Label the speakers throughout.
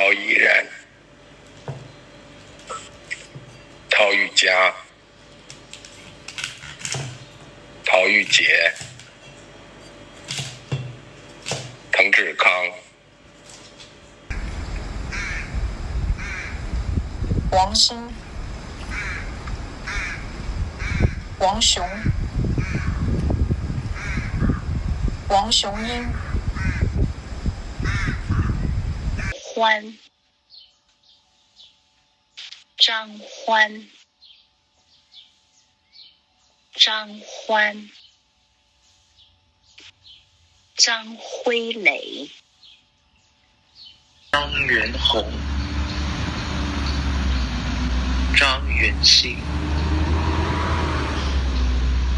Speaker 1: 陶怡然、陶玉佳、陶玉洁、滕志康、
Speaker 2: 王鑫、王雄、王雄英、
Speaker 3: 欢、张欢、张欢、张辉磊、
Speaker 4: 张元红、张元新、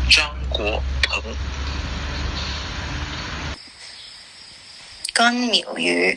Speaker 4: 张国鹏、
Speaker 5: 甘苗宇、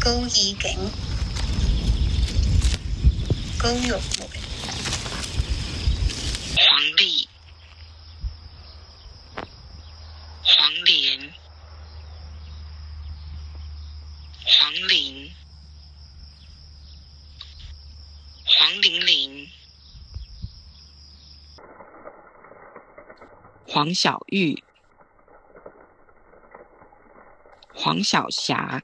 Speaker 5: 高意境、高玉梅、
Speaker 4: 黄丽、黄连、黄玲、黄玲玲、黄小玉、黄小霞、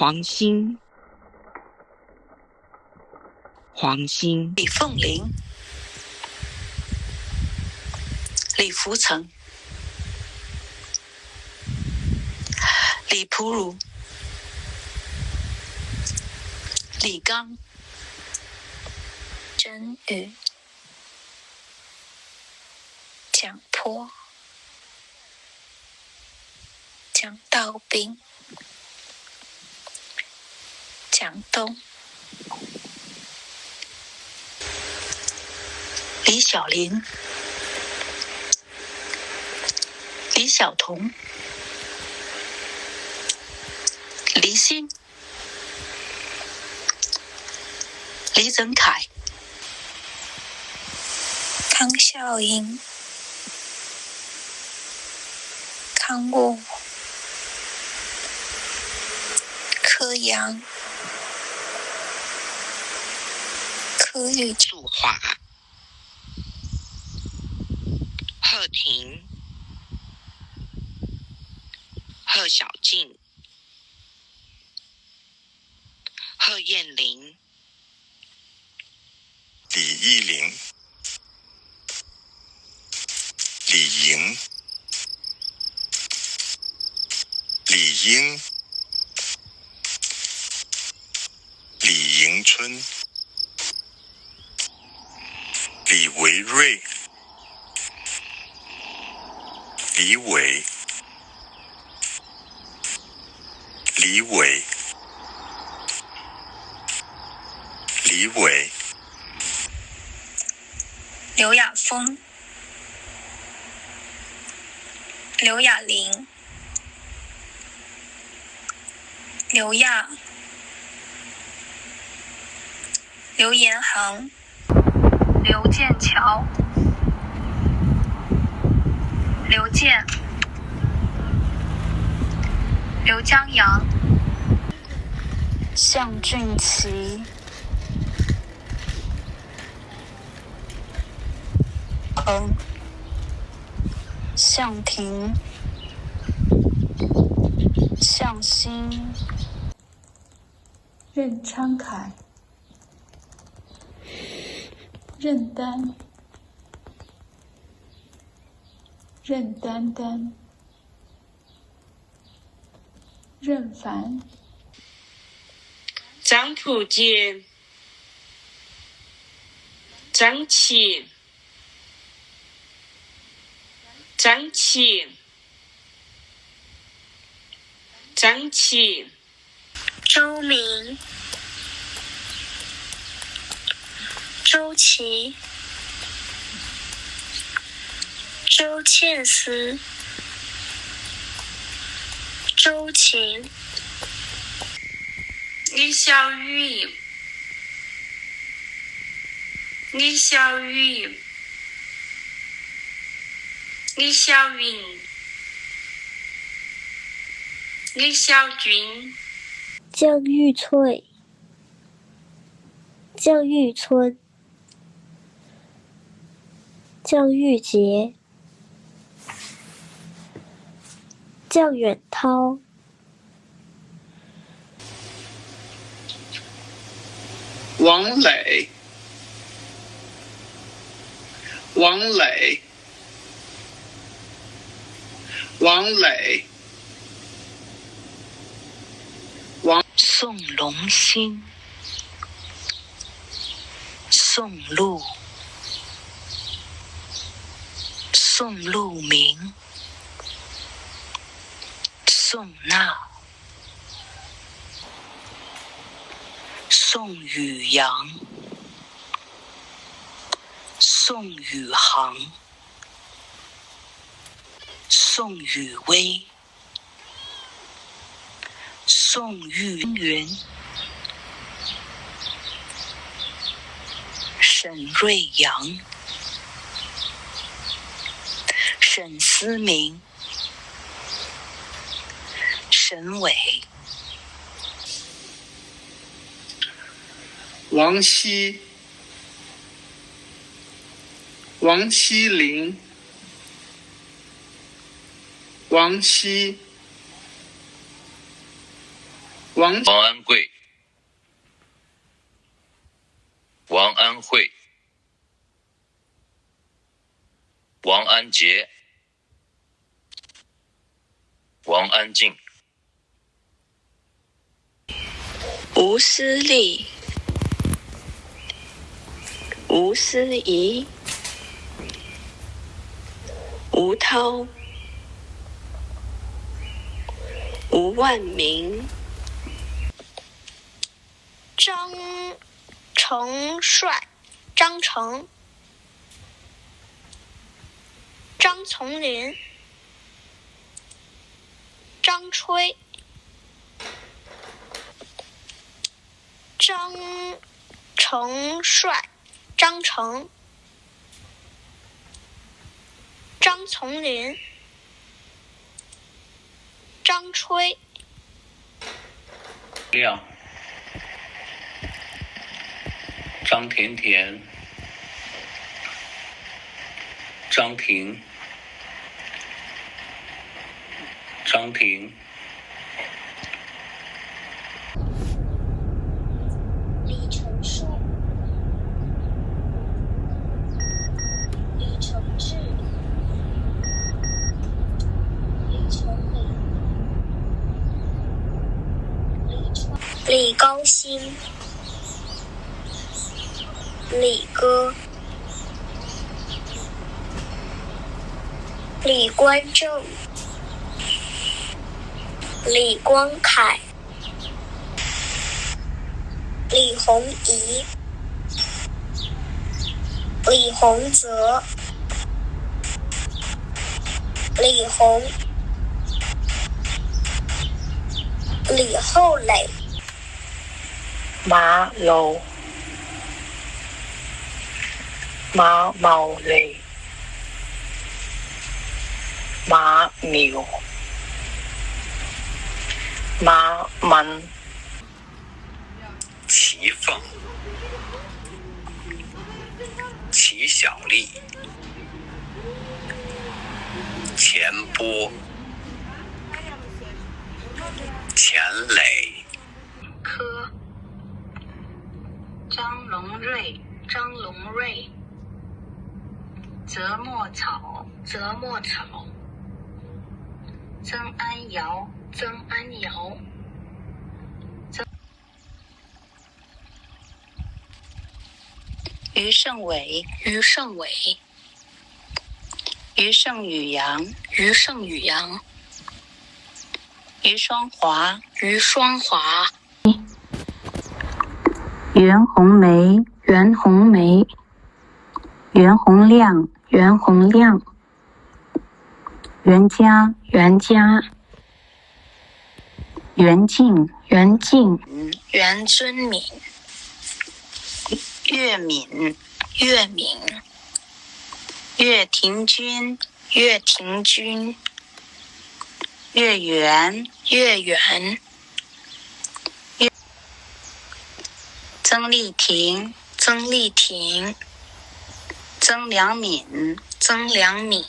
Speaker 4: 黄欣、黄欣。
Speaker 2: 李凤玲、李福成、李普如、李刚、
Speaker 5: 真宇、蒋坡、蒋道斌、蒋东、
Speaker 2: 李小林、李晓彤、李欣、李泽楷、
Speaker 5: 康笑英、康悟、柯阳、柯玉
Speaker 4: 祝华、贺婷、贺小静、贺艳玲、
Speaker 1: 李依玲、李莹、李英、李迎春、李维瑞、李伟、李伟、李伟。
Speaker 5: 刘雅风、刘雅玲、刘亚、刘延恒、刘剑桥、刘建、刘江阳、向俊奇、彭、向婷、向心、
Speaker 6: 任昌凯、任丹、任丹丹、任凡、
Speaker 7: 张普杰、张琪、
Speaker 4: 在起，在起，
Speaker 8: 周明，周琦，周倩思，周晴，
Speaker 4: 李小雨，李小雨，李小云，李小军，
Speaker 7: 江玉翠，江玉春，江玉洁，江远涛，
Speaker 9: 王磊，王磊，王磊，王。
Speaker 2: 宋龙兴，宋路，宋路明，宋娜，宋宇阳，宋宇航，宋雨薇。宋玉云、沈瑞阳、沈思明、沈伟、
Speaker 9: 王希，王希林，王希，王
Speaker 10: 王安贵，王安慧，王安杰，王安静，
Speaker 4: 吴思丽，吴思怡，吴涛，吴万明，
Speaker 8: 张成帅，张成，张从林，张吹，张成帅，张成，张从林，张吹。
Speaker 9: 亮，张甜甜，张婷，张婷，
Speaker 7: 李成书，李承志，李成礼，李川，
Speaker 8: 李高兴，李哥，李观正，李光凯，李红怡，李洪泽，李红，李厚磊。
Speaker 2: 馬路、馬茂利、马苗、马敏、
Speaker 1: 齐凤、齐小丽、钱波、钱磊、
Speaker 4: 柯，张龙瑞，张龙瑞，泽墨草，泽墨草，曾安瑶，曾安瑶，
Speaker 2: 于胜伟、于胜伟、
Speaker 4: 余胜宇阳，
Speaker 2: 余胜宇阳，
Speaker 4: 余双华，
Speaker 2: 余双华，
Speaker 5: 袁红梅，袁红梅，袁洪亮，袁洪亮，袁家，袁家，袁静，袁静，
Speaker 2: 袁尊敏，
Speaker 4: 岳敏，
Speaker 2: 岳敏，
Speaker 4: 岳庭君，
Speaker 2: 岳庭君，
Speaker 4: 岳元，
Speaker 2: 岳元，
Speaker 4: 曾丽婷，
Speaker 2: 曾丽婷，
Speaker 4: 曾良敏，
Speaker 2: 曾良敏，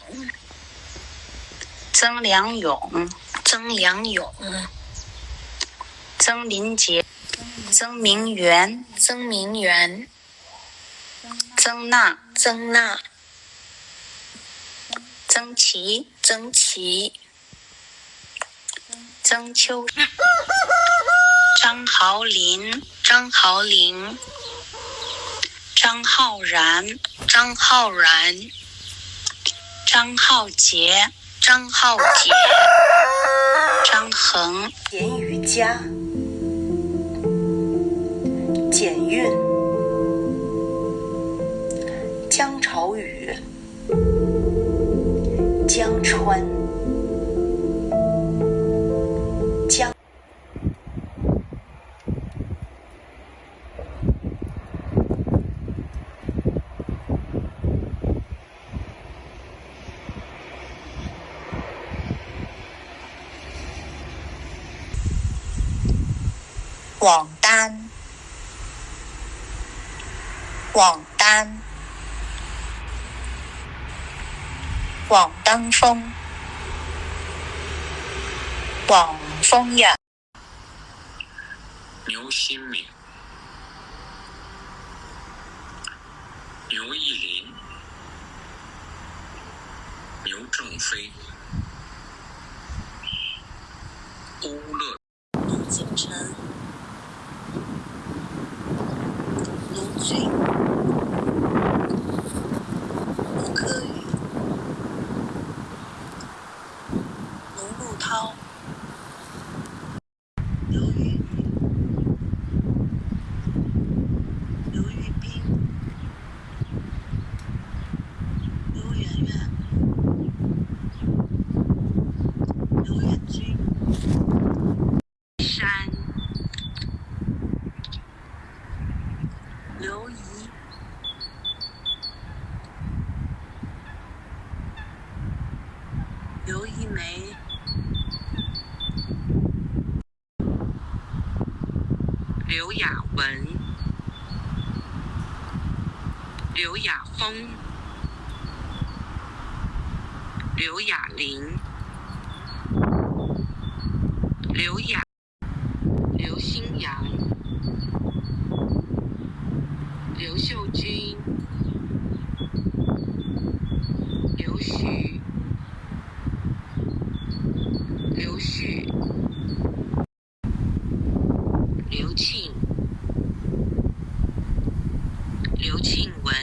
Speaker 4: 曾良勇，
Speaker 2: 曾良勇，
Speaker 4: 曾林杰，曾明元，
Speaker 2: 曾明元，
Speaker 4: 曾娜，
Speaker 2: 曾娜，
Speaker 4: 曾琦，
Speaker 2: 曾琦，
Speaker 4: 曾秋，张豪林，
Speaker 2: 张豪林，
Speaker 4: 张浩然，
Speaker 2: 张浩然，
Speaker 4: 张浩杰，
Speaker 2: 张浩杰，
Speaker 4: 张恒，
Speaker 11: 简雨佳，简韵，江朝雨，江川，
Speaker 2: 王丹，王丹峰，王峰呀，
Speaker 12: 牛新敏，牛艺林，牛正飞，欧乐，
Speaker 11: 卢景辰，卢俊，卢科宇，卢路涛，刘玉女，刘玉冰，刘媛媛，刘远军。
Speaker 4: 山，
Speaker 11: 刘怡，刘一梅，
Speaker 4: 刘雅文，风，刘雅玲，刘雅，刘新阳，刘秀君，刘许，刘旭，刘庆，刘庆文，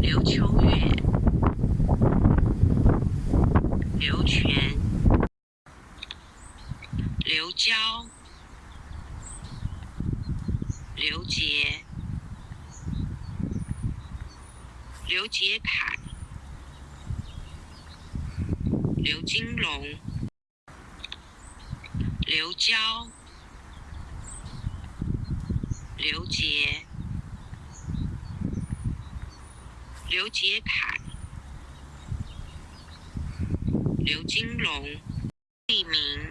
Speaker 4: 刘秋月，刘全，刘娇，刘杰，刘杰凯，刘刘娇，刘杰，刘杰凯，刘金龙，地名，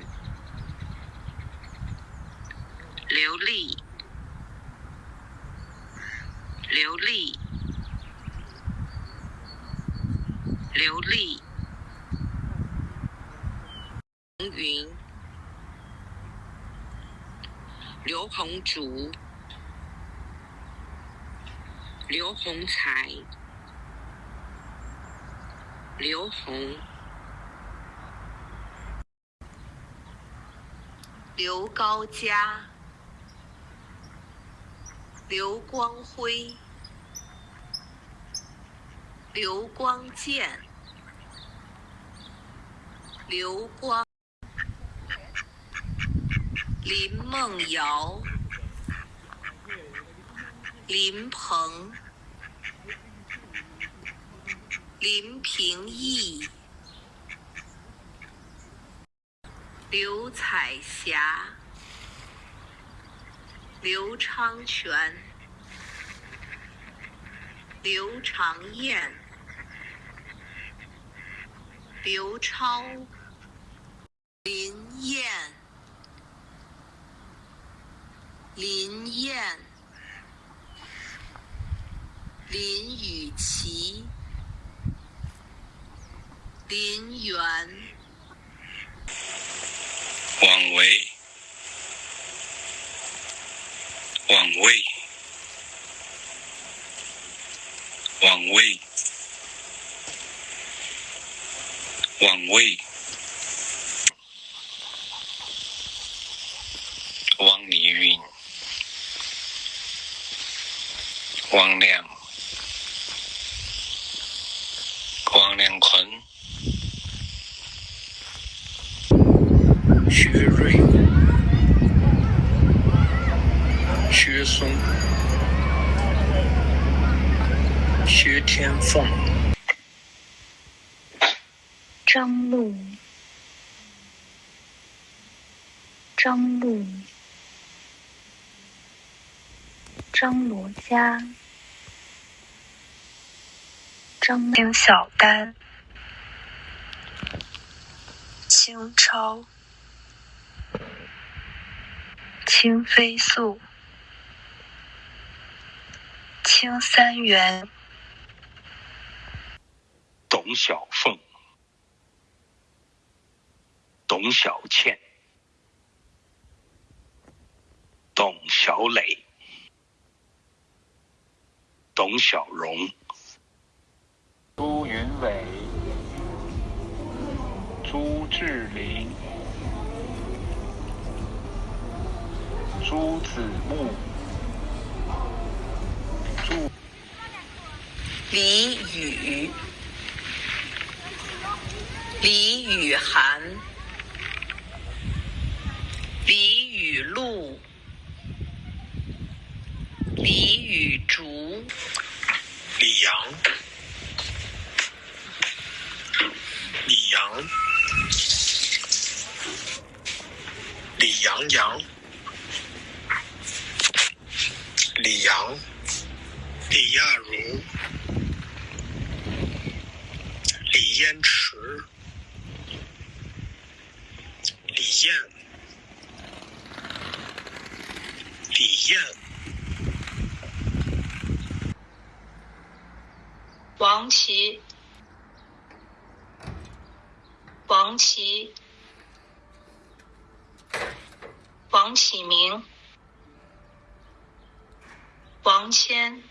Speaker 4: 刘丽，刘丽，刘丽，云，刘红竹，刘洪才，刘红，
Speaker 11: 刘高佳，刘光辉，刘光剑，流光。林梦瑶，林鹏，林平义，刘彩霞，刘昌全，刘长燕，刘超，林燕。林燕、林雨琪、林源、
Speaker 1: 王维、王卫、王卫、王卫、王丽云。王良、王良坤、薛瑞、薛松、薛天凤、
Speaker 2: 张璐、张璐、张罗家。张
Speaker 5: 丁小丹、清超、清飞素、清三元、
Speaker 1: 董小凤、董小倩、董小磊、董小荣。
Speaker 13: 朱云伟、朱志林、朱子木、朱
Speaker 11: 李雨、李雨涵、李雨露、李雨竹、
Speaker 1: 李阳。李阳，李阳阳，李阳，李亚茹，李嫣池，李艳，李艳，
Speaker 14: 王琦。王琦、王启明、王谦、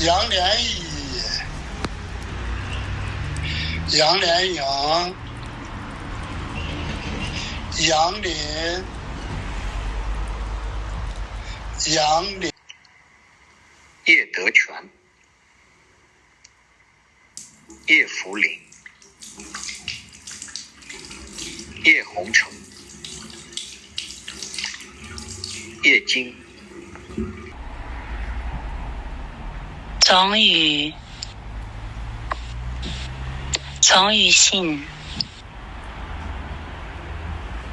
Speaker 15: 杨连义、杨连营、杨林、杨林、
Speaker 1: 叶德全。叶福林、叶宏成、叶金、
Speaker 2: 总宇、总宇信、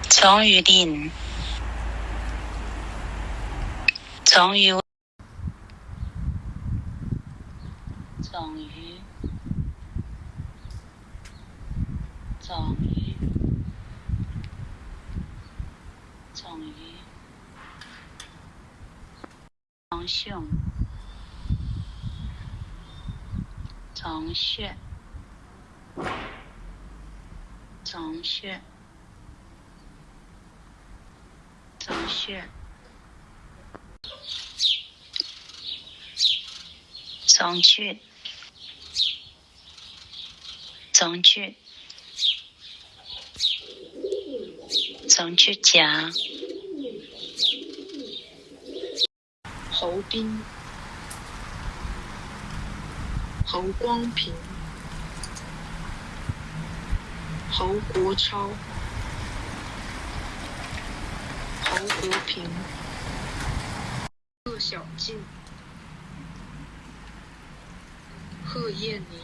Speaker 2: 总宇林、总宇、总宇。总于，总于，总雄，总血，总血，总血，总句，总句。总去甲，
Speaker 4: 侯斌，侯光平、侯国超、侯国平、贺小静、贺燕宁、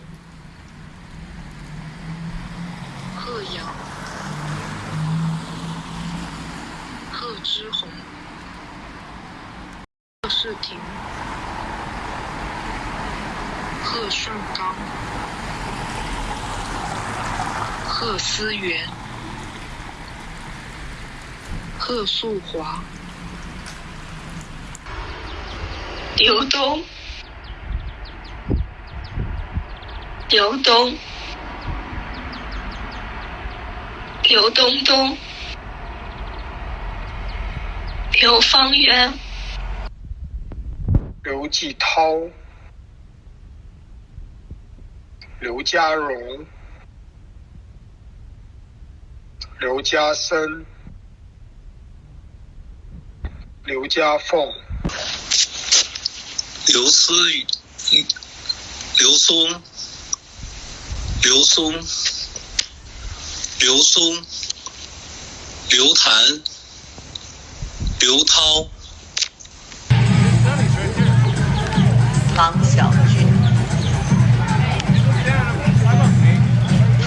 Speaker 4: 贺阳、贺之红、贺世廷、贺顺刚、贺思源、贺素华、
Speaker 5: 刘东，刘东，刘东东，刘方圆，
Speaker 13: 刘继涛、刘家荣、刘家森、刘家凤、
Speaker 16: 刘思雨、刘松、刘松、刘松、刘谭、刘涛、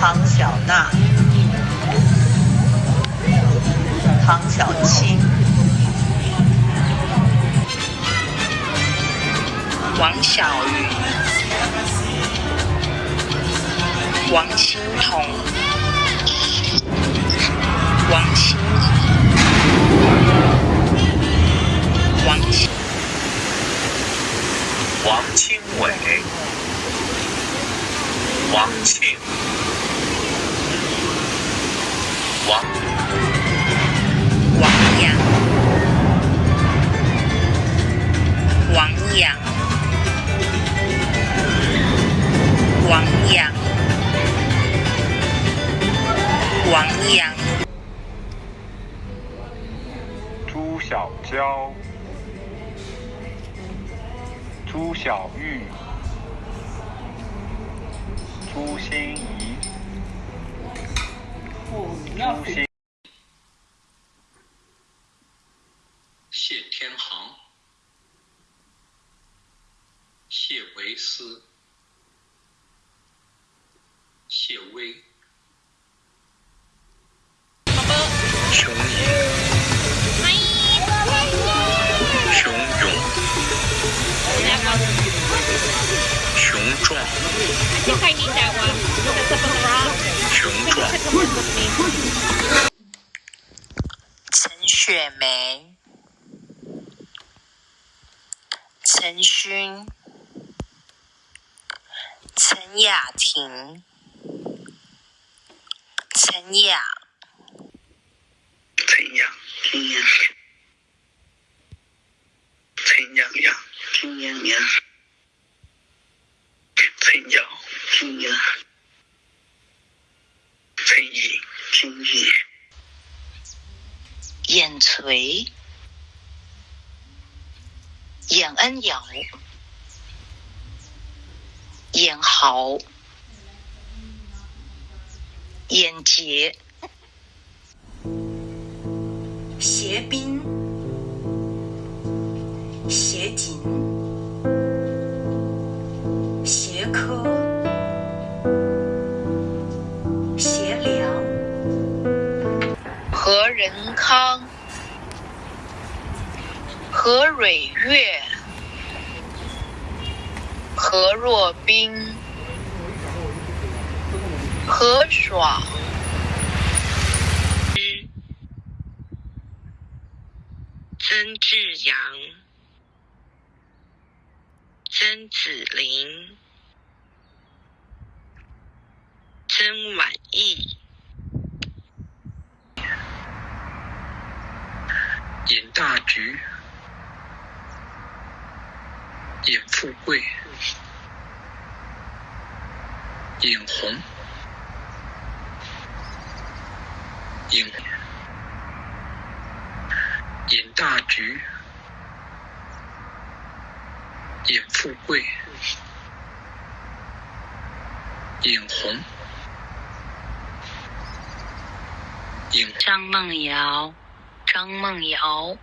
Speaker 2: 唐小娜、唐小青、王小雨、王欣彤、王欣、王欣。
Speaker 17: 王清伟、王庆、王
Speaker 2: 王阳、王阳、王阳、王阳、
Speaker 13: 朱小娇、朱小玉、朱心怡、朱心。
Speaker 16: 谢天航、谢维斯、谢薇、熊雄壮、雄壮、
Speaker 2: 陈雪梅、陈勋、陈雅婷、陈雅、
Speaker 18: 陈阳、陈阳、陈阳阳、陈阳阳、陈瑶、陈瑶、陈怡、陈怡、
Speaker 2: 燕垂、眼恩瑶、燕豪、燕杰、
Speaker 11: 谢斌、谢瑾、
Speaker 2: 康、何蕊月、何若冰、何爽、曾志阳、曾子玲、曾婉意。
Speaker 16: 尹大菊、尹富贵、尹红、尹尹大菊、尹富贵、尹红，尹
Speaker 2: 张梦瑶，张梦瑶，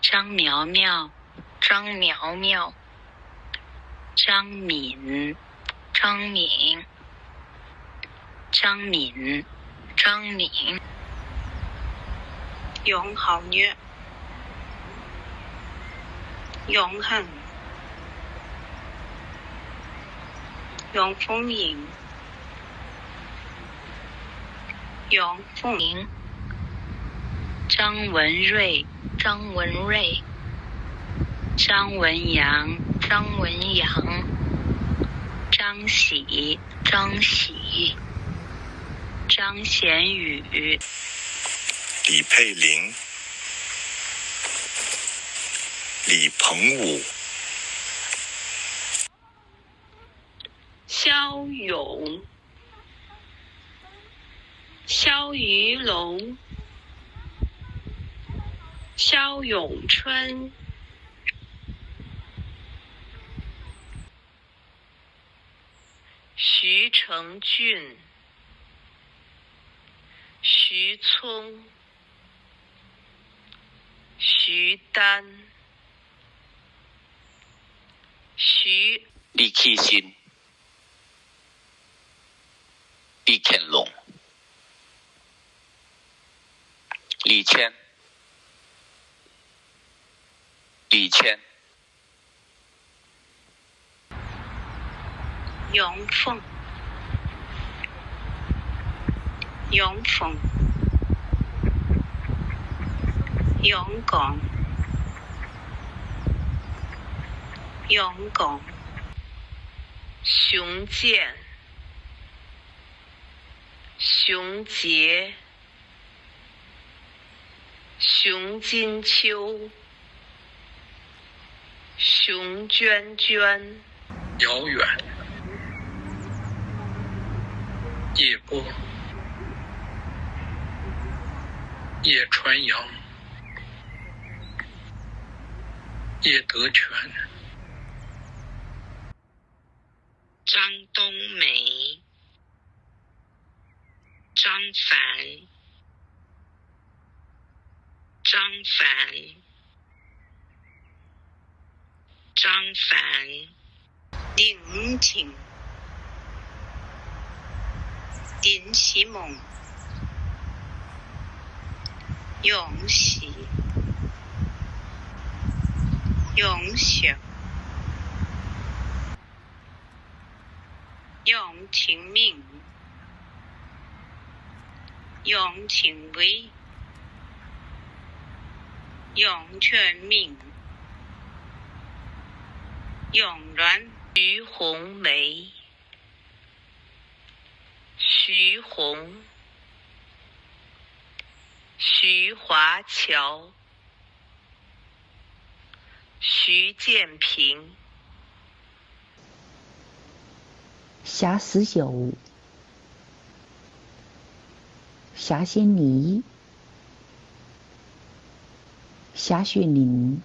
Speaker 2: 张苗苗，张苗苗，张敏，张敏，张敏，张敏，
Speaker 11: 永浩月，永恒，楊鳳瑩，楊鳳
Speaker 2: 瑩，張文瑞，张文瑞，张文阳、张文阳、张喜，张喜，张贤宇，
Speaker 19: 李佩玲，李鹏武，
Speaker 4: 肖勇，肖于龙，肖永春，
Speaker 11: 徐成俊，徐聪，徐丹，徐
Speaker 19: 李启新，李乾隆，李谦，李谦，
Speaker 11: 杨凤，杨凤，杨广，杨广，熊健，熊杰，熊金秋。熊娟娟，
Speaker 16: 遥远，叶波，叶传阳，叶德全，
Speaker 11: 张冬梅，张凡，张凡，张凡，林婷，林希梦，永喜，永晓，永廷明，永廷威，永全明，永软，徐红梅，徐红，徐华侨，徐建平，
Speaker 20: 夏十九，夏仙妮，夏雪玲，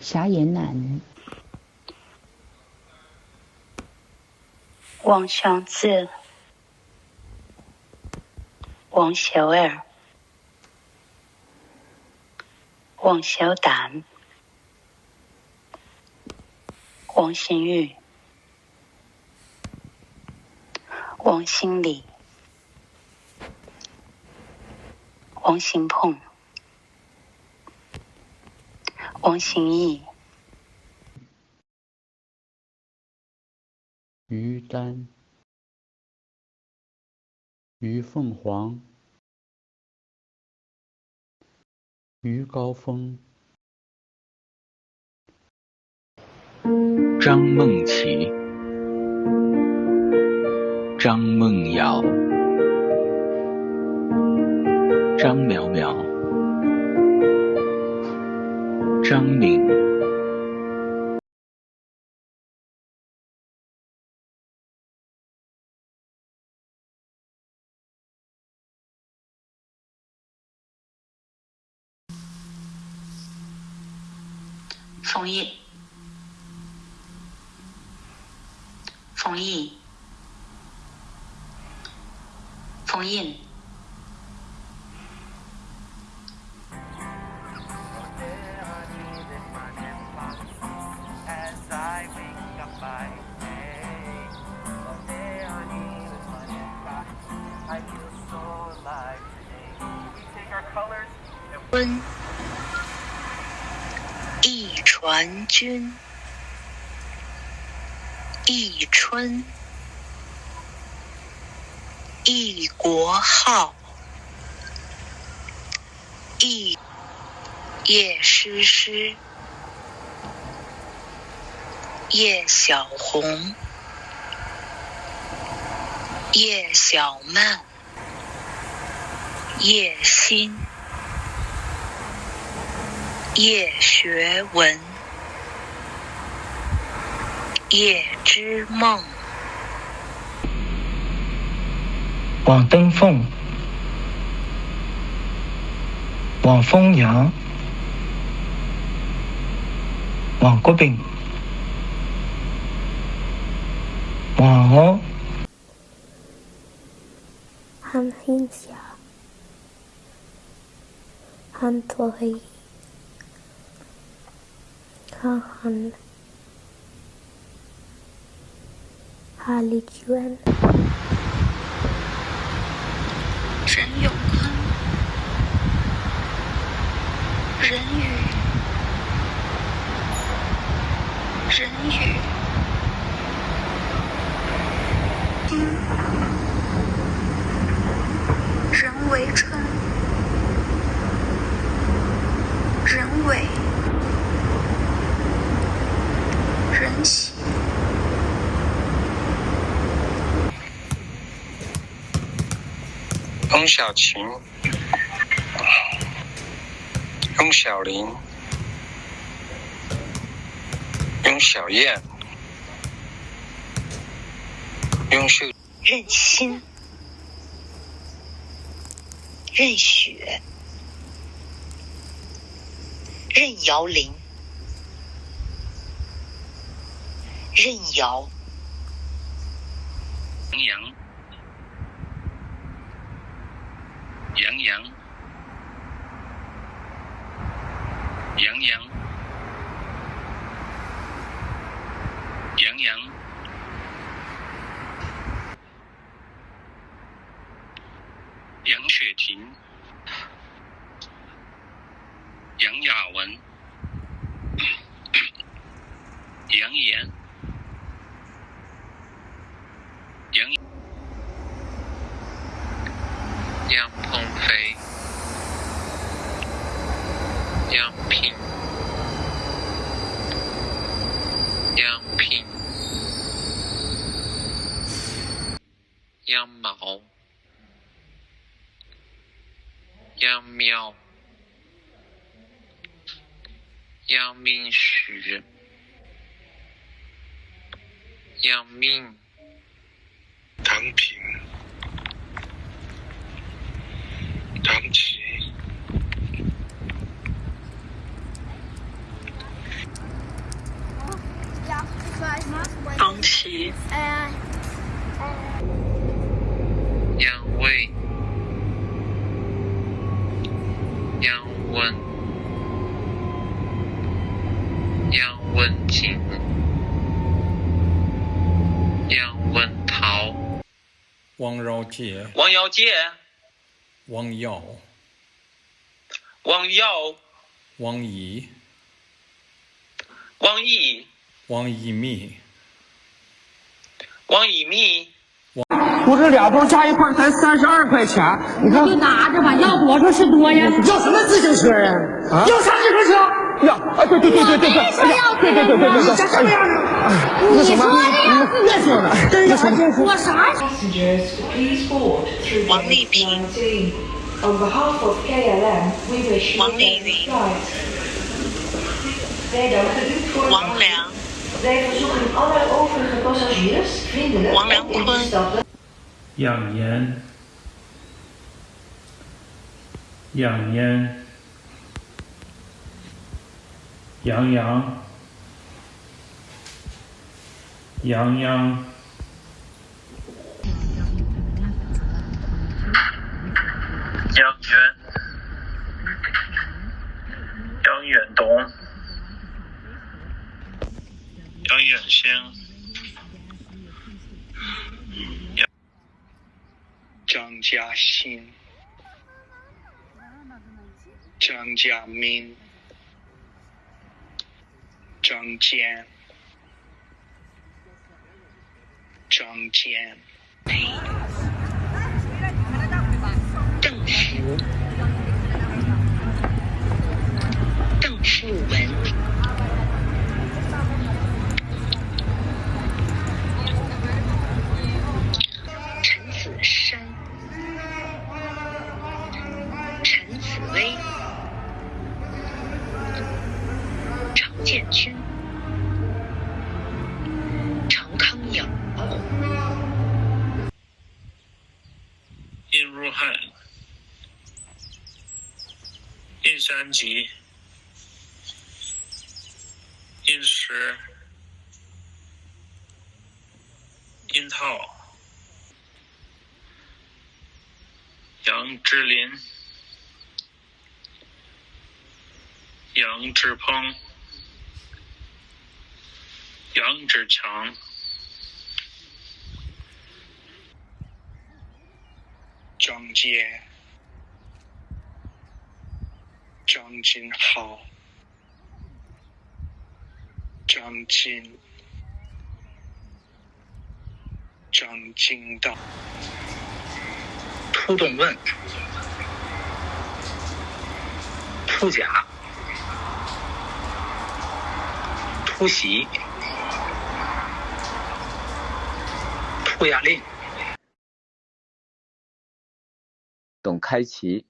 Speaker 20: 夏燕楠，
Speaker 21: 王祥子，王小二，王小丹，王新宇，王新礼，王新鹏，王行义，
Speaker 22: 于丹，于凤凰，于高峰，
Speaker 23: 张梦琪，张梦瑶，张苗苗，张宁，
Speaker 21: 冯毅，
Speaker 5: 冯毅，冯印。
Speaker 2: 春，一传君，一春，一国号，一叶诗诗，叶小红，叶小曼，叶心。夜学文，夜之梦。
Speaker 24: 望登凤，望风阳，望国宾，望我。
Speaker 7: Han finns jag. And for 他很哈利，娟
Speaker 2: 人永康人与人与人为春。人为，人喜。
Speaker 23: 翁小晴，翁小玲，翁小燕，翁秀，
Speaker 2: 任心，任雪，任摇铃，任摇，
Speaker 12: 杨。洋，杨。洋，杨。洋，杨。洋，杨雪婷，杨雅文，杨岩，杨杨鹏飞，杨平，杨平，杨毛，杨苗，杨明许，杨明，
Speaker 13: 唐平，唐琪，
Speaker 2: 唐琪，
Speaker 12: 杨威，杨文，杨文静，杨文涛，
Speaker 25: 王饶杰，
Speaker 16: 王耀杰，
Speaker 25: 王耀，
Speaker 16: 王耀，
Speaker 25: 王毅，
Speaker 16: 王毅，
Speaker 25: 王一密，
Speaker 16: 王一鸣。
Speaker 26: 我这俩包加一块才三十二块钱，你看
Speaker 27: 就拿着吧，要多少是多呀。
Speaker 26: 要什么自行车呀？啊？
Speaker 27: 要啥自行车？
Speaker 26: 要啊！对对对对对对！
Speaker 27: 我没说要
Speaker 26: 对对对对对！
Speaker 27: 你什么样？你说的呀？
Speaker 26: 别说了？
Speaker 27: 我啥？
Speaker 2: 王丽萍，王丽云，王良，王良坤，
Speaker 28: 杨岩，杨岩，杨洋，杨洋，杨远，杨远东，杨远新，杨，
Speaker 23: 张嘉欣，张嘉敏。张坚，张坚，
Speaker 2: 邓福，邓福文，
Speaker 28: 汉，印山吉，印石，印涛，杨志林，杨志鹏，杨志强。
Speaker 23: 张杰，张金浩，张金，张金道，
Speaker 29: 突动问，突甲，突袭，突亚令，
Speaker 30: 董开奇，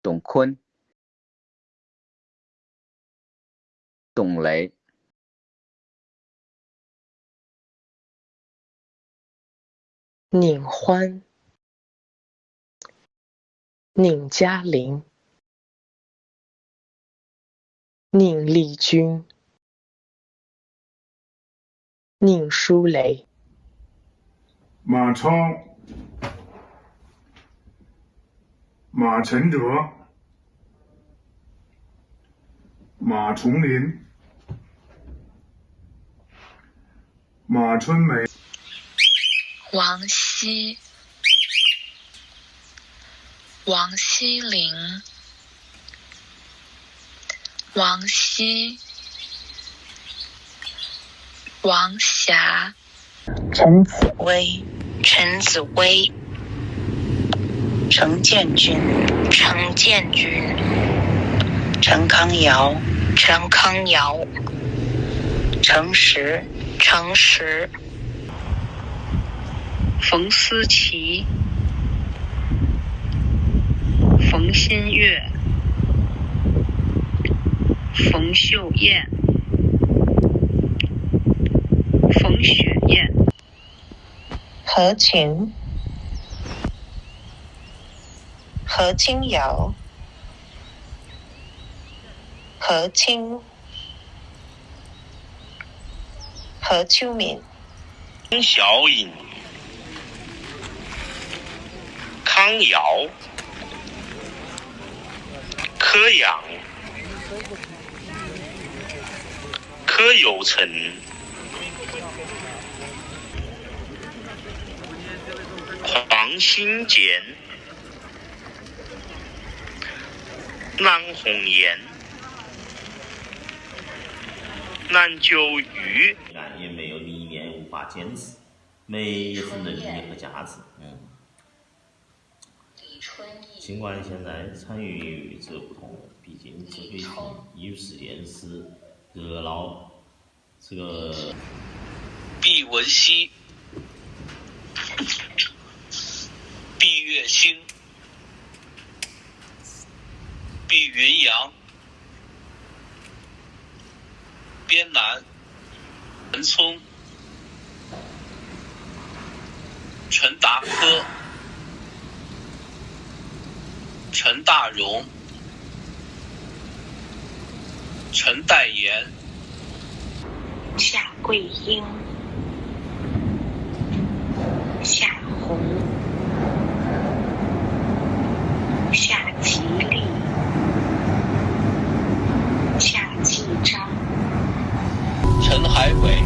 Speaker 30: 董坤，董雷，
Speaker 31: 宁欢，宁嘉玲，宁丽君，宁书雷，
Speaker 32: 马超，马承哲，马崇林，马春梅，
Speaker 5: 王希，王希林，王希，王霞，
Speaker 2: 陈紫薇，陈紫薇，陈建军，陈建军，陈康尧，陈康尧，陈实，陈实，
Speaker 33: 冯思琪，冯新月，冯秀燕，冯雪燕，
Speaker 2: 何群，何清瑶，何清，何秋敏，
Speaker 17: 张小颖、康瑶、柯阳、柯有成、黄新建、南红颜、南九玉。
Speaker 34: 也没有理念无法坚持，没有是能力和价值。嗯。尽管现在参与者不同，毕竟智慧体、艺术实验室、热闹，这个。
Speaker 17: 毕文熙、毕月星、毕云阳、边南、陈聪、陈达科、陈大荣、陈代言、
Speaker 2: 夏桂英、夏红、
Speaker 12: 夏吉利，夏继章，
Speaker 2: 陈海伟，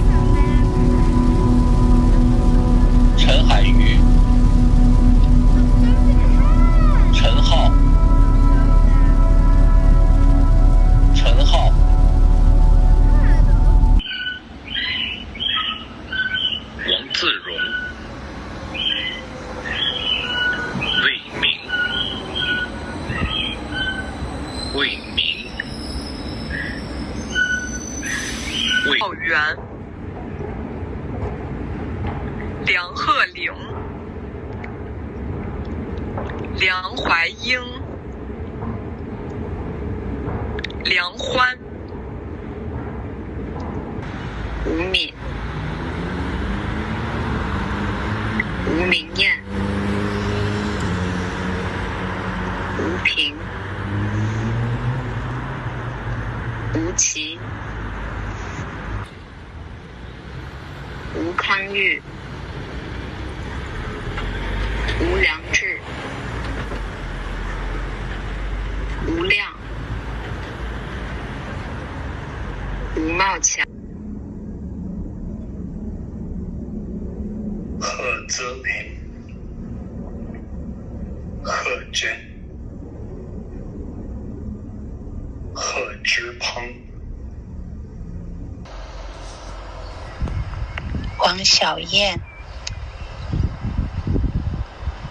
Speaker 12: 燕，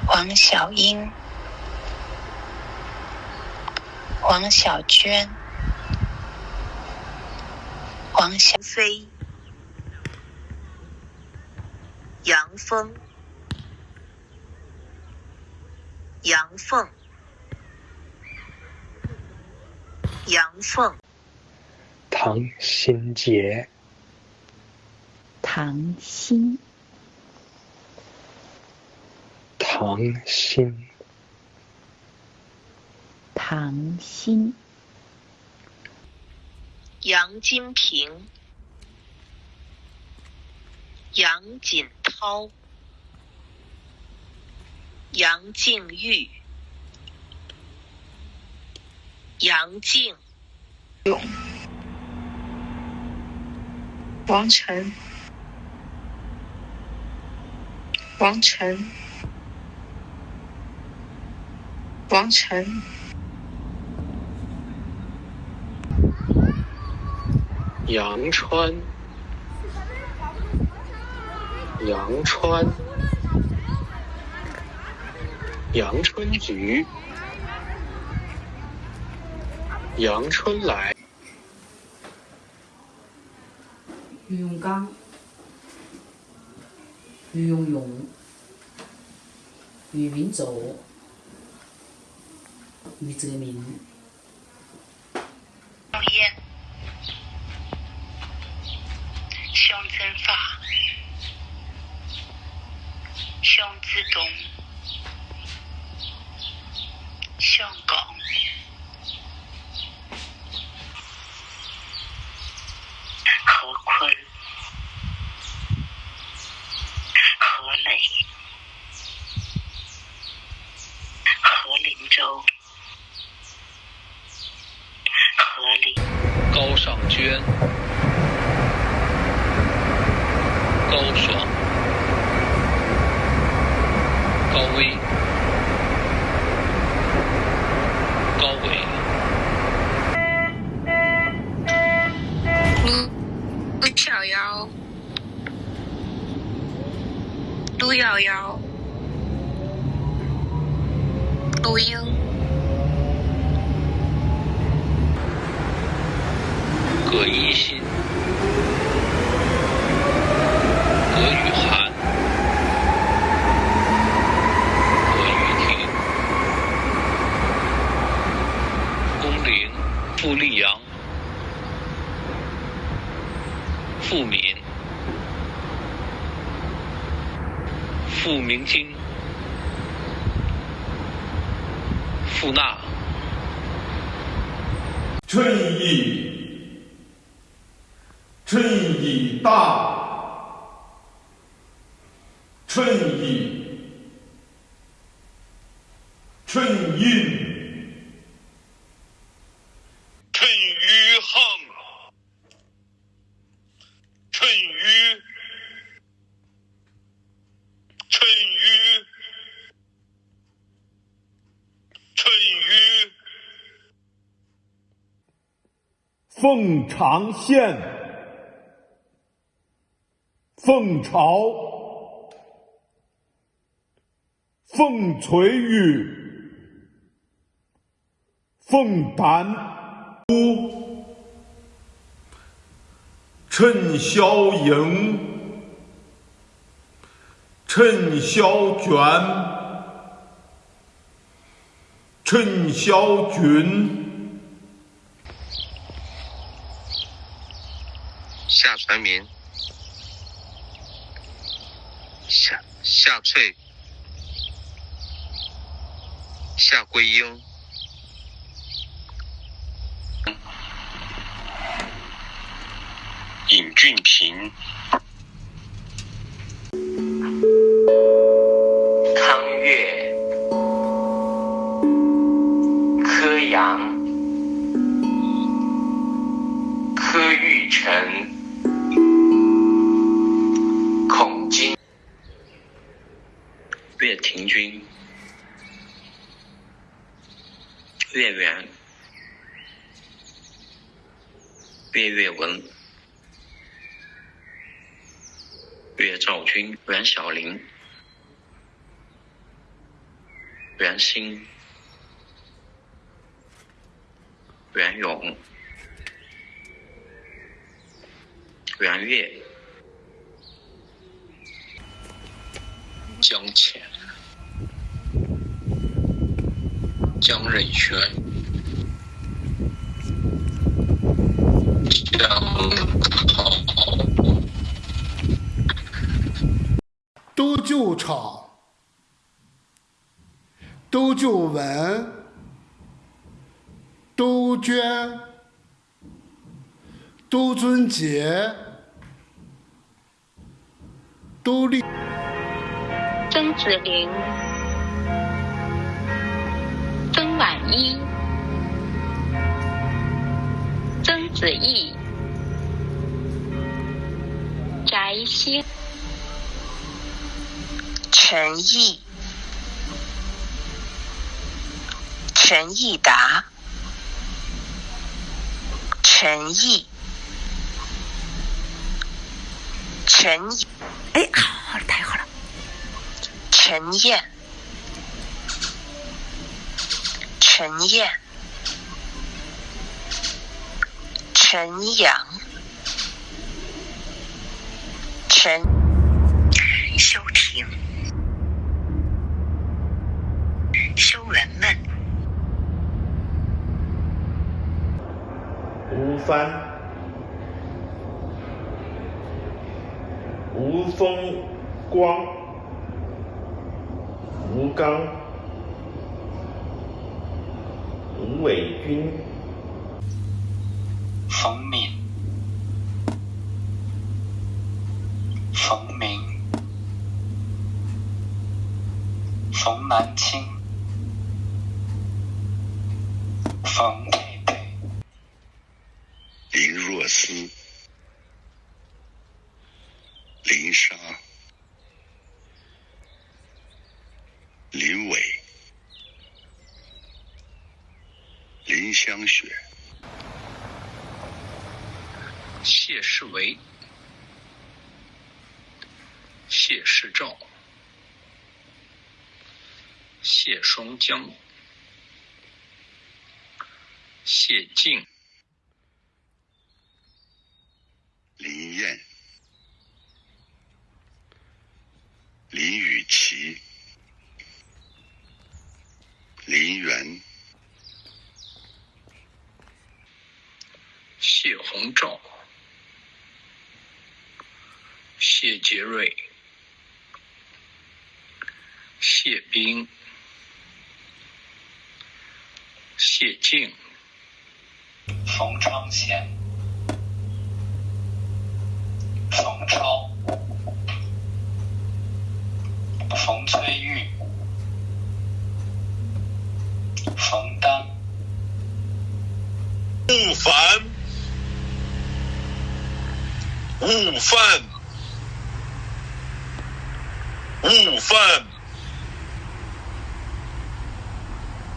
Speaker 12: 王小英，王小娟，王小飞，杨峰，杨凤，杨凤，
Speaker 1: 唐新杰，
Speaker 11: 唐新，
Speaker 1: 唐心，
Speaker 11: 唐心，
Speaker 12: 杨金平，杨锦涛，杨静玉，杨静勇，王晨，王晨，王晨，
Speaker 1: 杨川，杨川，杨春菊，杨春来，
Speaker 35: 于永刚，于永勇，于明洲，于泽明，
Speaker 12: 赵
Speaker 36: 凤长现，凤朝，凤翠玉，凤丹姑，陈小英，陈小娟，陈小军。
Speaker 17: 夏传民，夏夏翠，夏桂英，
Speaker 1: 尹俊平，
Speaker 23: 康岳，柯阳，柯玉成。
Speaker 12: 岳元，岳月文，岳兆军，袁小林，袁心，袁勇，袁岳。
Speaker 16: 江浅、江任轩、江好、
Speaker 15: 都就吵、都就文、都娟、都尊杰、都立。
Speaker 37: 曾子玲、婉一、曾子义、翟希、
Speaker 11: 陈毅、陈毅达、陈毅、陈毅，
Speaker 38: 哎，好了，太好了。
Speaker 11: 陈燕，陈燕，陈阳，陈。
Speaker 34: 修婷，修文文，
Speaker 36: 吴帆，吴风光。吴刚、吴伟军、
Speaker 23: 冯敏、冯明、冯南青、冯佩佩、
Speaker 19: 林若思、林莎。林伟、林香雪、
Speaker 16: 谢世维、谢世照、龙江谢晋
Speaker 19: 林燕、林雨琪。林园、
Speaker 16: 谢鸿照、谢杰瑞、谢斌、谢静、
Speaker 23: 冯昌贤、冯超、冯翠玉。冯丹、
Speaker 19: 勿凡、勿范、勿范、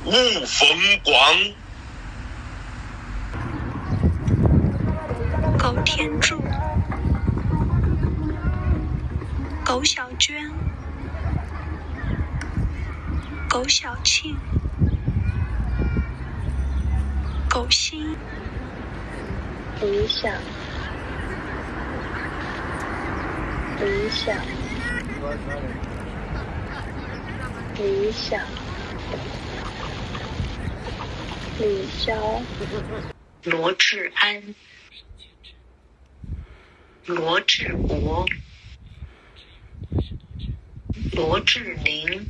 Speaker 19: 吴冯广、
Speaker 5: 苟天柱，苟小娟，苟小庆，苟欣，
Speaker 7: 理想，理想，理想，李潇，
Speaker 2: 罗志安，罗志国，罗志林，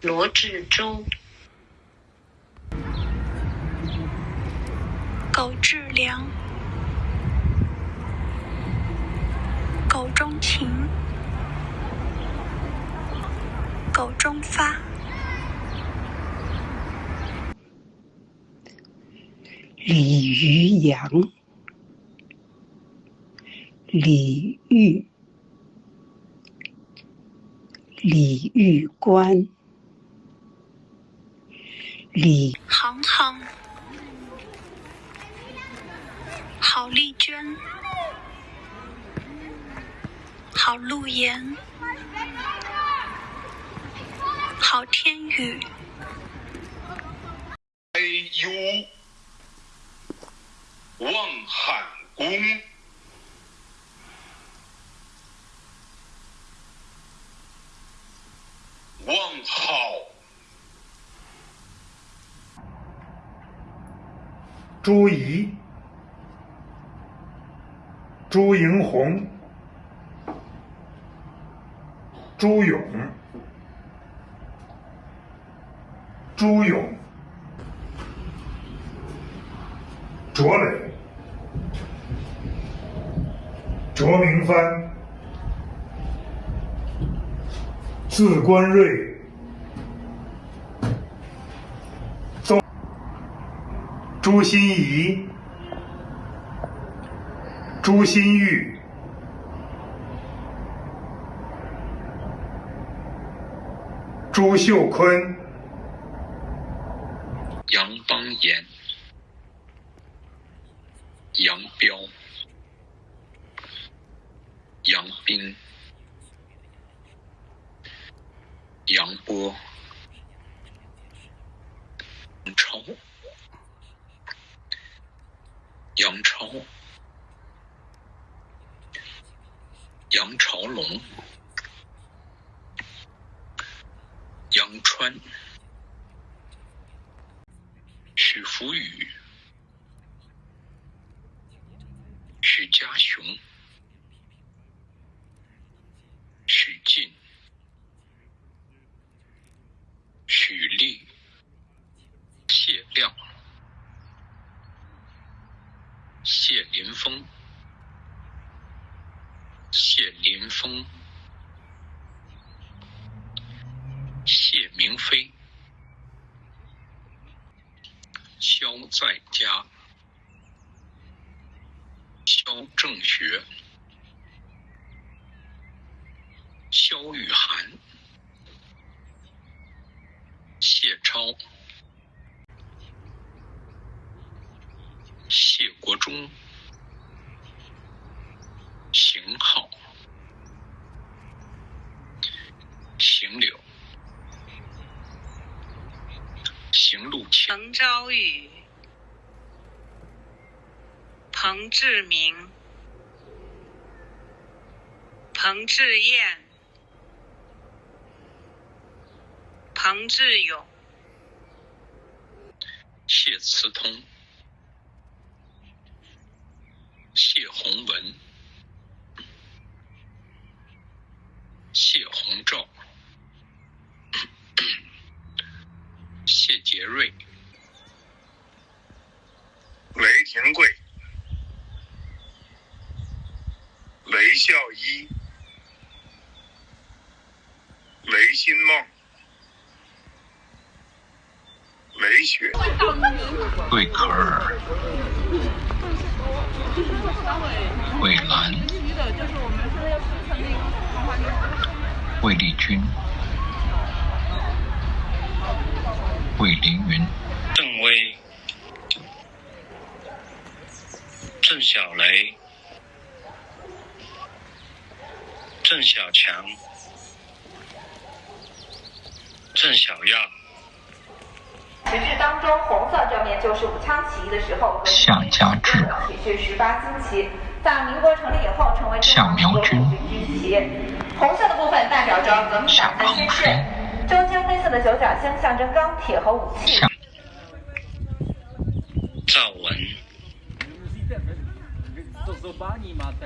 Speaker 2: 罗志洲，
Speaker 5: 苟志良，苟中情，苟中发，
Speaker 39: 李于洋，李玉，李玉关，李
Speaker 5: 航航，郝丽娟，郝路言，郝天宇，
Speaker 36: 哎呦，望汉宫，望好，
Speaker 32: 朱怡，朱迎红，朱勇，朱勇，卓磊，卓明帆，字关瑞，宗，朱心怡，朱新玉，朱秀坤，
Speaker 16: 杨邦彦、杨彪、杨斌、杨波、杨超、杨超、杨朝龙、杨川、许福宇、许家雄、许晋、许丽、谢亮、谢林峰、谢林峰、谢明飞、肖在家、肖正学、肖雨涵、谢超、谢国忠、邢浩、邢柳、行路强、
Speaker 2: 彭昭宇、彭志明、彭志燕、彭志勇、
Speaker 16: 谢慈通、谢宏文、谢宏照、谢杰瑞、
Speaker 36: 雷廷贵、雷孝一、雷新梦、雷雪、
Speaker 16: 魏可儿、魏兰、魏立军、魏凌云、
Speaker 1: 邓威、郑小雷、郑小强、郑小亚。
Speaker 11: 时至当中，红色这面就是武昌起义的时候，
Speaker 16: 夏家志。
Speaker 11: 体是十八星旗，在民国成立以后成为旗。红色的部分代表着革命党的宣誓，中间黑色的九角星象征钢铁和武器。
Speaker 1: 赵文、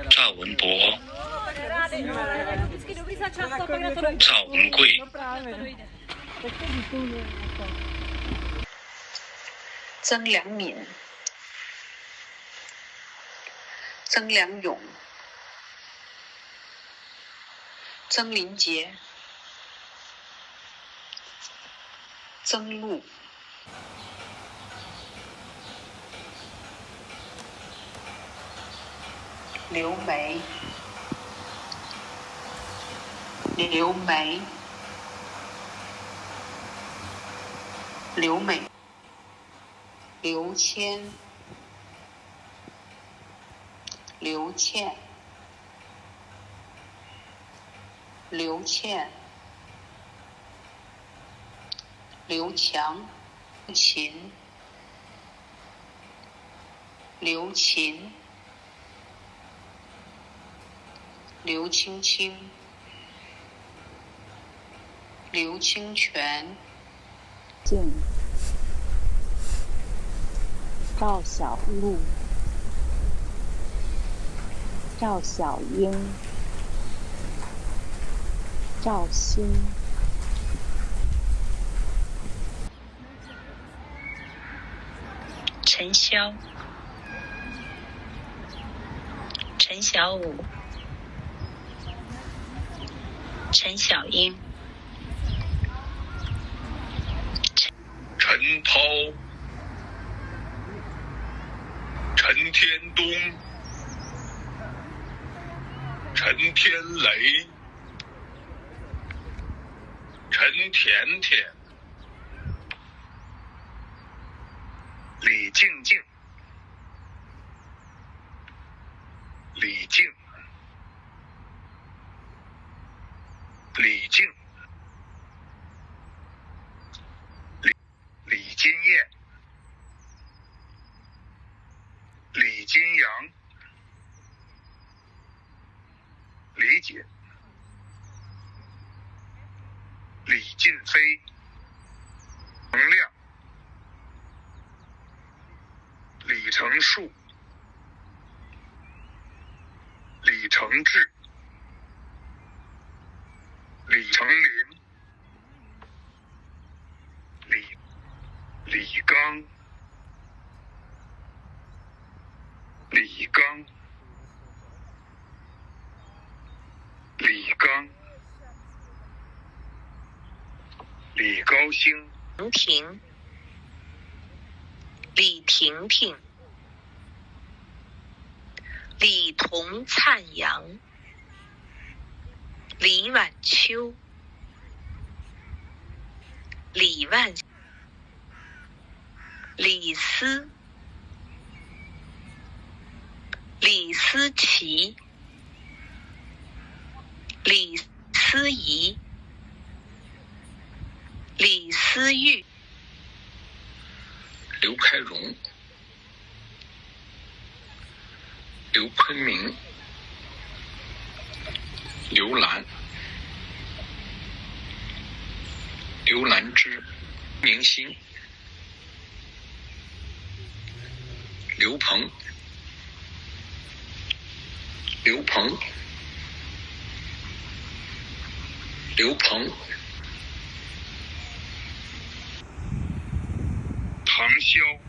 Speaker 1: 赵文博、赵文贵。
Speaker 39: 曾良敏、曾良勇、曾林杰、曾路、刘梅、刘梅、刘美。刘谦、刘倩、刘倩、刘强、秦、刘琴、刘青青、刘清泉、
Speaker 2: 静。赵小璐、赵小英、赵鑫、
Speaker 40: 陈潇、陈小武、陈小英、
Speaker 32: 陈涛。陈天东、陈天雷、陈甜甜、李静静、李静、李静、李李金燕。李金阳、李姐、李进飞、洪亮、李成树、李成志、李成林、李李刚。李刚，李刚，李高兴，
Speaker 41: 婷婷，李婷婷，李彤灿阳，李晚秋，李万，李思。李思琪、李思怡、李思玉、
Speaker 1: 刘开荣、刘昆明、刘兰、刘兰芝、明星、刘鹏。刘鹏，刘鹏，
Speaker 32: 唐潇，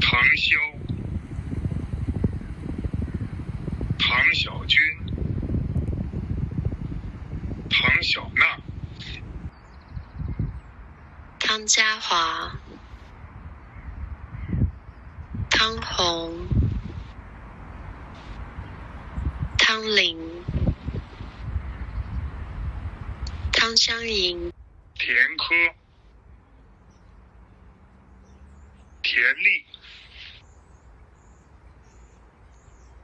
Speaker 32: 唐潇，小军，唐小娜，
Speaker 40: 汤家华，汤红。汤玲、汤香莹、
Speaker 32: 田科、田丽、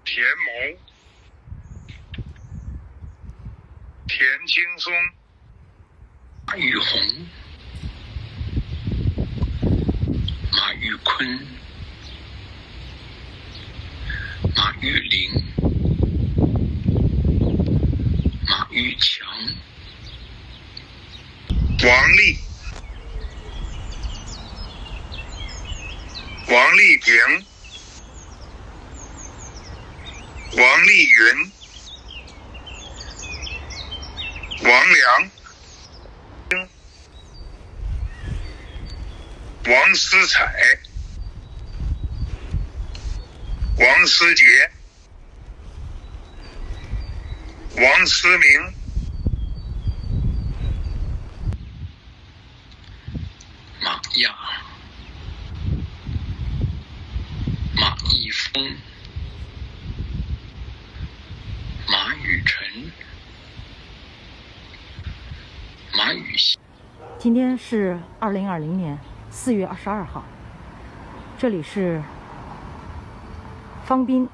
Speaker 32: 田萌，田青松，
Speaker 16: 马玉红，马玉坤，马玉林，马玉强，
Speaker 32: 王丽，王丽萍，王丽云，王良，王思彩，王思杰，王思明。
Speaker 16: 马亚，马一峰，马雨辰，
Speaker 42: 今天是二零二零年四月二十二号，这里是方斌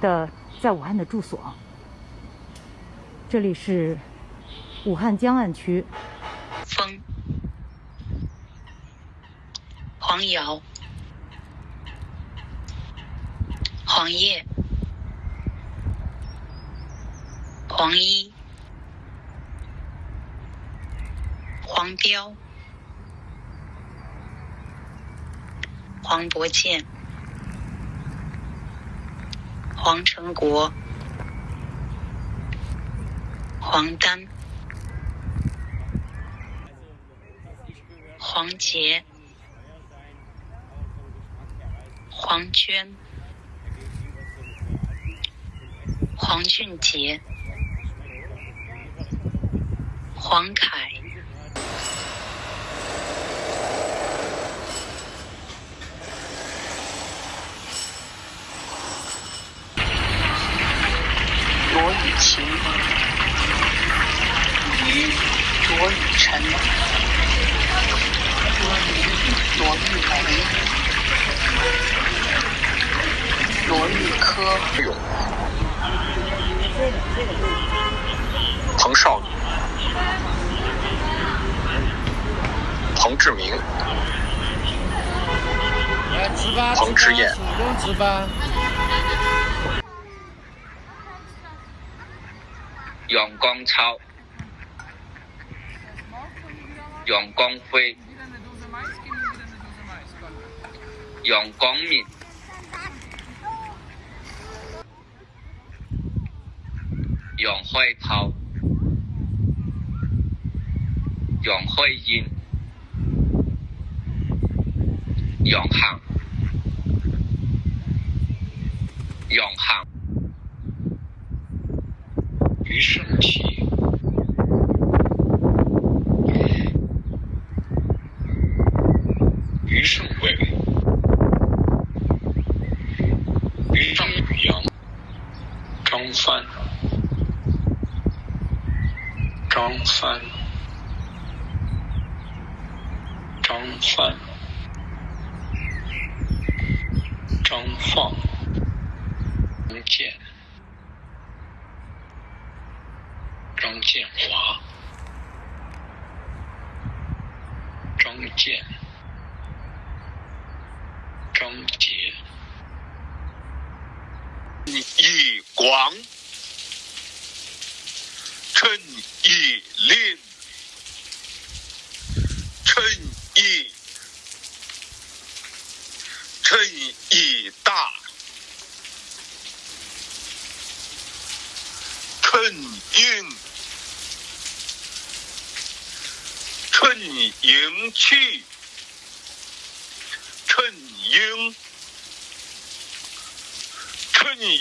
Speaker 42: 的在武汉的住所，这里是武汉江岸区。
Speaker 39: 风，黄瑶，黄叶，黄一，黄彪，黄伯健，黄成国，黄丹，黄杰，黄娟，黄俊杰，黄凯，罗雨晴，于卓雨辰，罗玉梅，罗玉科，
Speaker 31: 彭少。宇，彭志明，彭志燕，
Speaker 16: 杨光超，杨光辉，杨光敏，杨慧涛，杨慧英，杨航，杨航。于胜奇，于胜伟，张宇阳，张帆，张帆，张帆，张放，能见。张建华，张健，张杰，
Speaker 36: 以广，陈以林，陈以，陈以大，陈英。陈英气，陈英，陈英，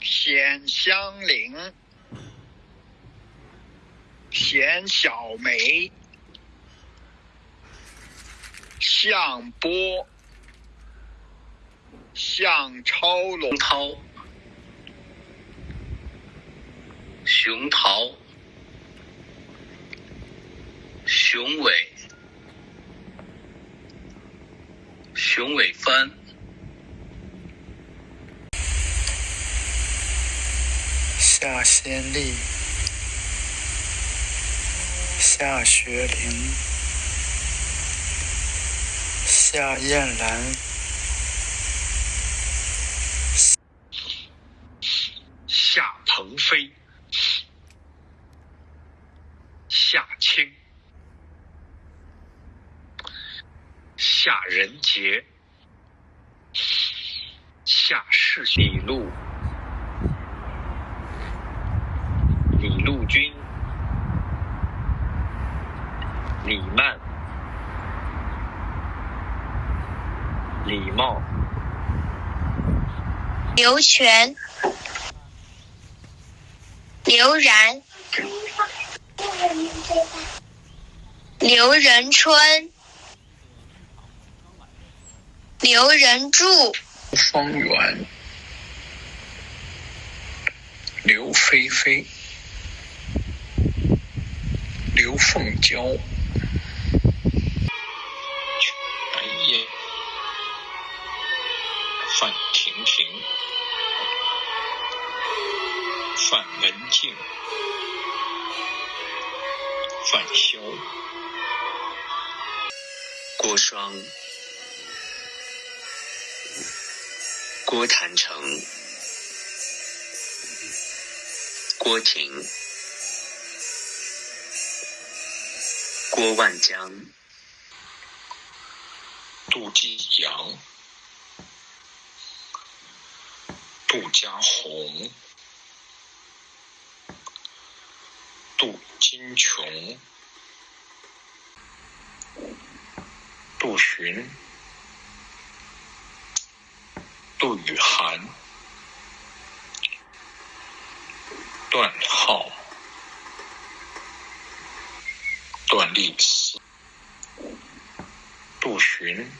Speaker 9: 鲜香菱，鲜小梅，向波，向超龙
Speaker 16: 涛，熊桃。熊伟，熊伟帆，
Speaker 43: 夏先例，夏学玲，夏艳兰
Speaker 31: 下鹏飞，下清，下人杰，下士李路，李路军，李曼，礼貌，
Speaker 8: 刘全，刘然，刘仁春，刘仁柱，
Speaker 16: 方圆，刘菲菲，刘凤娇，全叶，范婷婷，范文静，范潇，
Speaker 28: 郭双，郭谭成，郭婷，郭万江，
Speaker 16: 杜继阳，杜家红，杜金琼，杜寻，杜雨涵，段浩，段丽思，杜寻，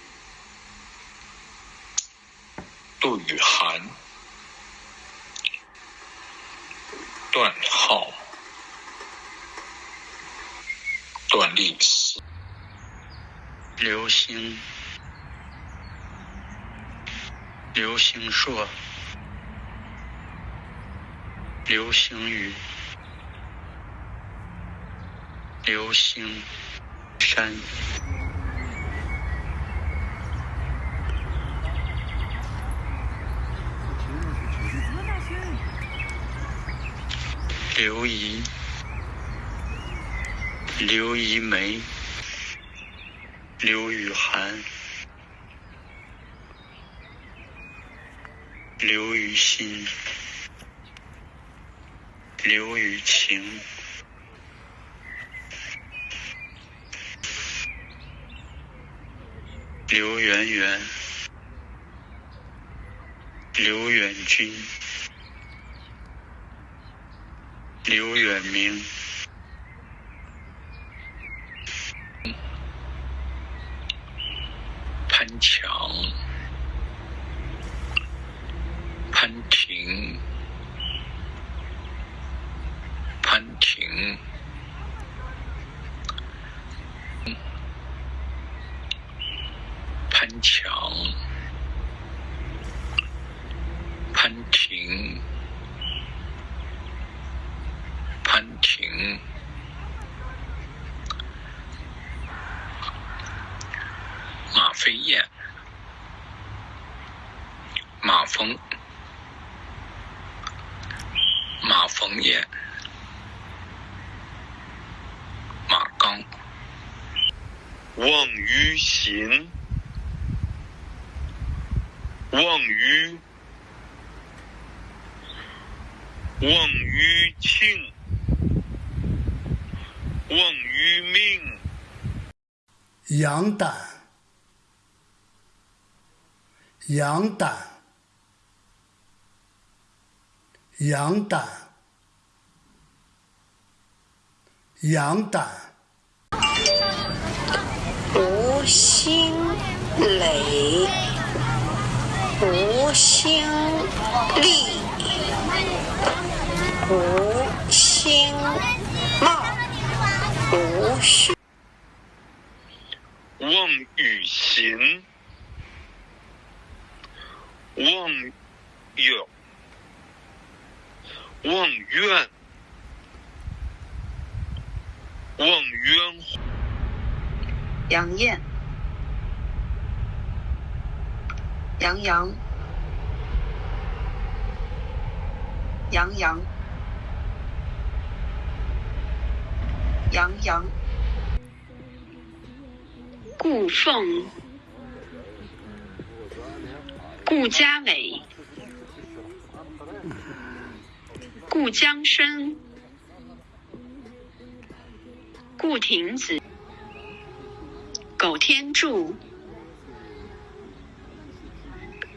Speaker 16: 杜雨涵，段浩，段丽思，
Speaker 43: 刘星，刘星硕，刘星宇，刘星山，刘怡，刘怡梅，刘雨涵，刘雨欣，刘雨晴，刘媛媛，刘远军，刘远明。
Speaker 16: 潘强，潘婷，潘婷，潘强，潘婷，潘婷。马飞燕，马峰，马逢燕，马刚，
Speaker 36: 望于行，望于，望于庆，望于命，
Speaker 44: 羊胆，羊胆，羊胆，羊胆。
Speaker 45: 吴兴磊，吴兴利，吴兴茂，吴旭。
Speaker 36: 望雨行，望有，望愿，望冤，
Speaker 4: 杨艳，杨洋，杨洋，杨洋，顾凤，顾家伟。顾江生，顾亭子，苟天柱，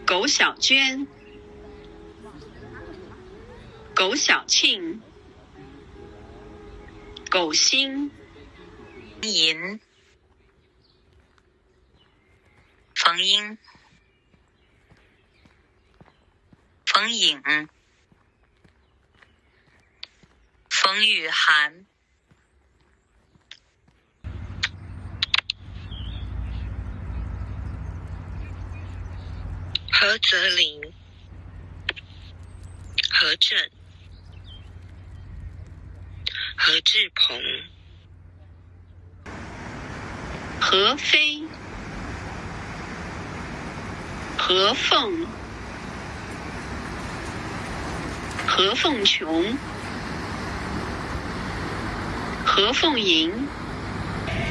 Speaker 4: 苟小娟，苟小庆，苟欣，
Speaker 2: 银，冯英，冯颖。冯雨涵，
Speaker 11: 何泽林，何正，何志鹏，
Speaker 4: 何飞，何凤，何凤琼。何凤莹，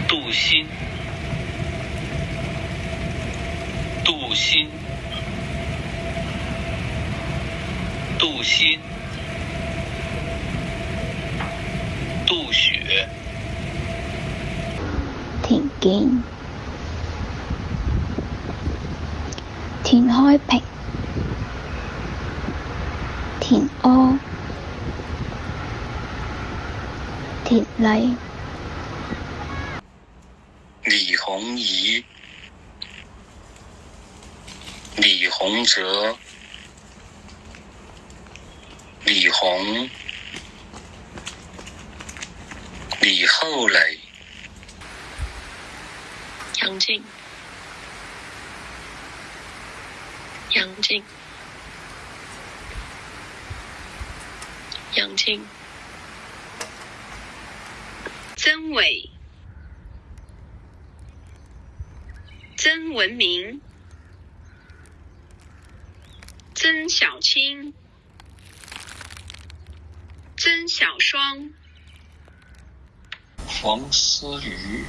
Speaker 12: 杜鑫，杜鑫，杜鑫，杜雪，
Speaker 7: 田健，田开平，田柯。田丽、
Speaker 1: 李红怡、李洪哲、李红、李厚磊、
Speaker 11: 杨静、杨静、杨静。
Speaker 4: 曾伟、曾文明、曾小青、曾小双、
Speaker 16: 黄思瑜、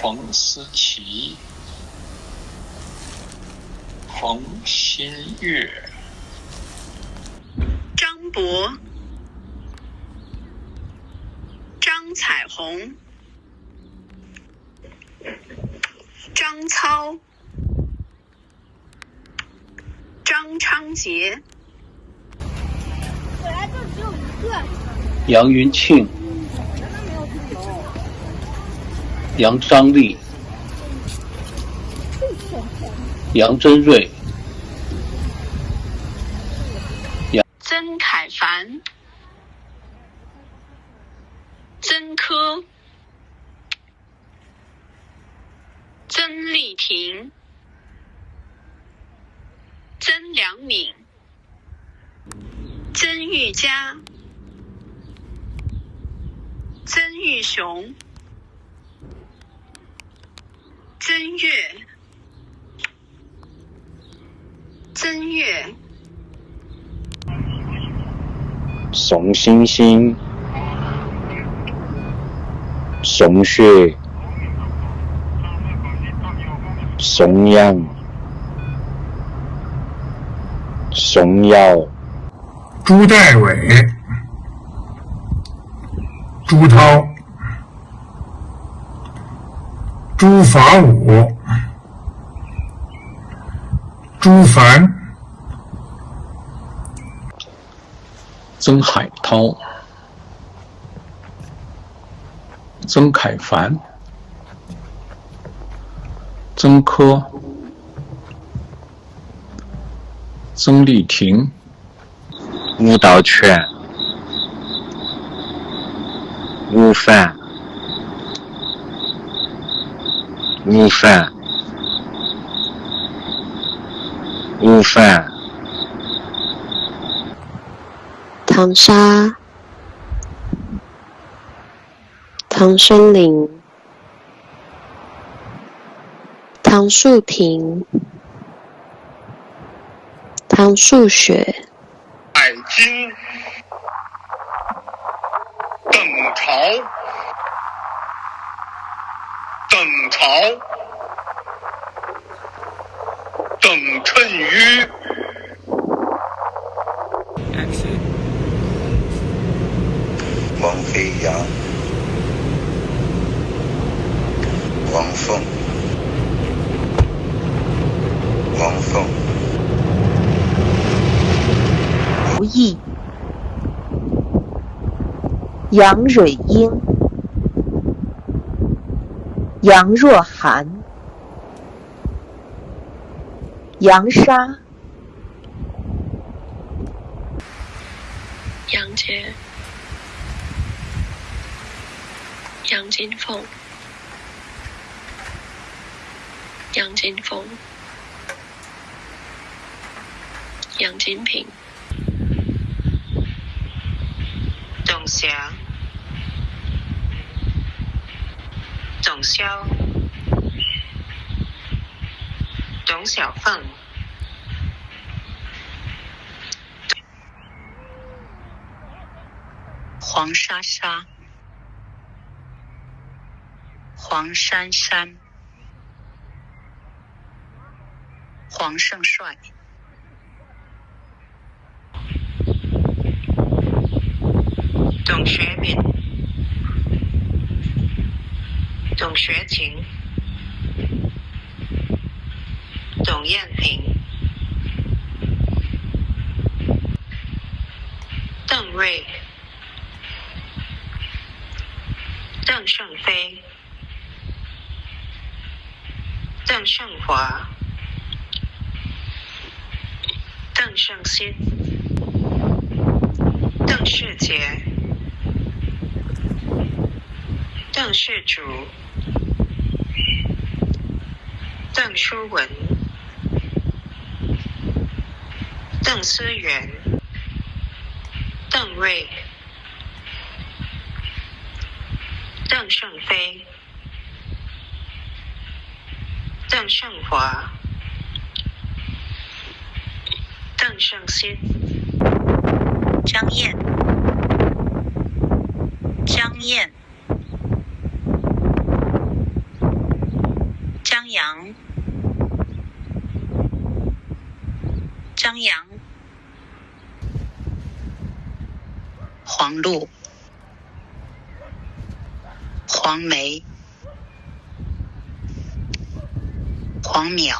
Speaker 16: 黄思琪、黄新月、
Speaker 4: 博。张彩虹、张操、张昌杰、
Speaker 12: 杨云庆、杨张丽、杨真瑞、
Speaker 4: 杨曾凯凡。曾科、曾丽婷、曾良敏、曾玉佳、曾玉雄、正月、正月、
Speaker 46: 宋星星。宋雪、宋阳、宋瑶、
Speaker 32: 朱代伟、朱涛、朱法武、朱凡、
Speaker 16: 曾海涛。曾凯凡、曾科、曾丽婷、
Speaker 46: 吴道全、吴凡、吴凡、吴凡、
Speaker 40: 唐沙，唐森林，唐树亭，唐树雪，
Speaker 36: 海金，邓朝，邓朝，邓趁鱼。
Speaker 19: 王飞扬，王凤，王凤，
Speaker 47: 吴毅，杨蕊英，杨若涵，杨莎，
Speaker 40: 杨杰。杨金凤，杨金凤，杨金平，
Speaker 11: 董霞，董潇，董小凤，
Speaker 2: 黄莎莎。黄珊珊，黄胜帅，
Speaker 11: 董学敏，董学勤，董艳萍，邓瑞，邓胜飞。邓胜华、邓胜新、邓世杰、邓世竹、邓书文、邓思源、邓瑞、邓胜飞。邓胜华、邓胜新、
Speaker 2: 张燕、张燕、张扬、杨、黄璐、黄梅。黄淼、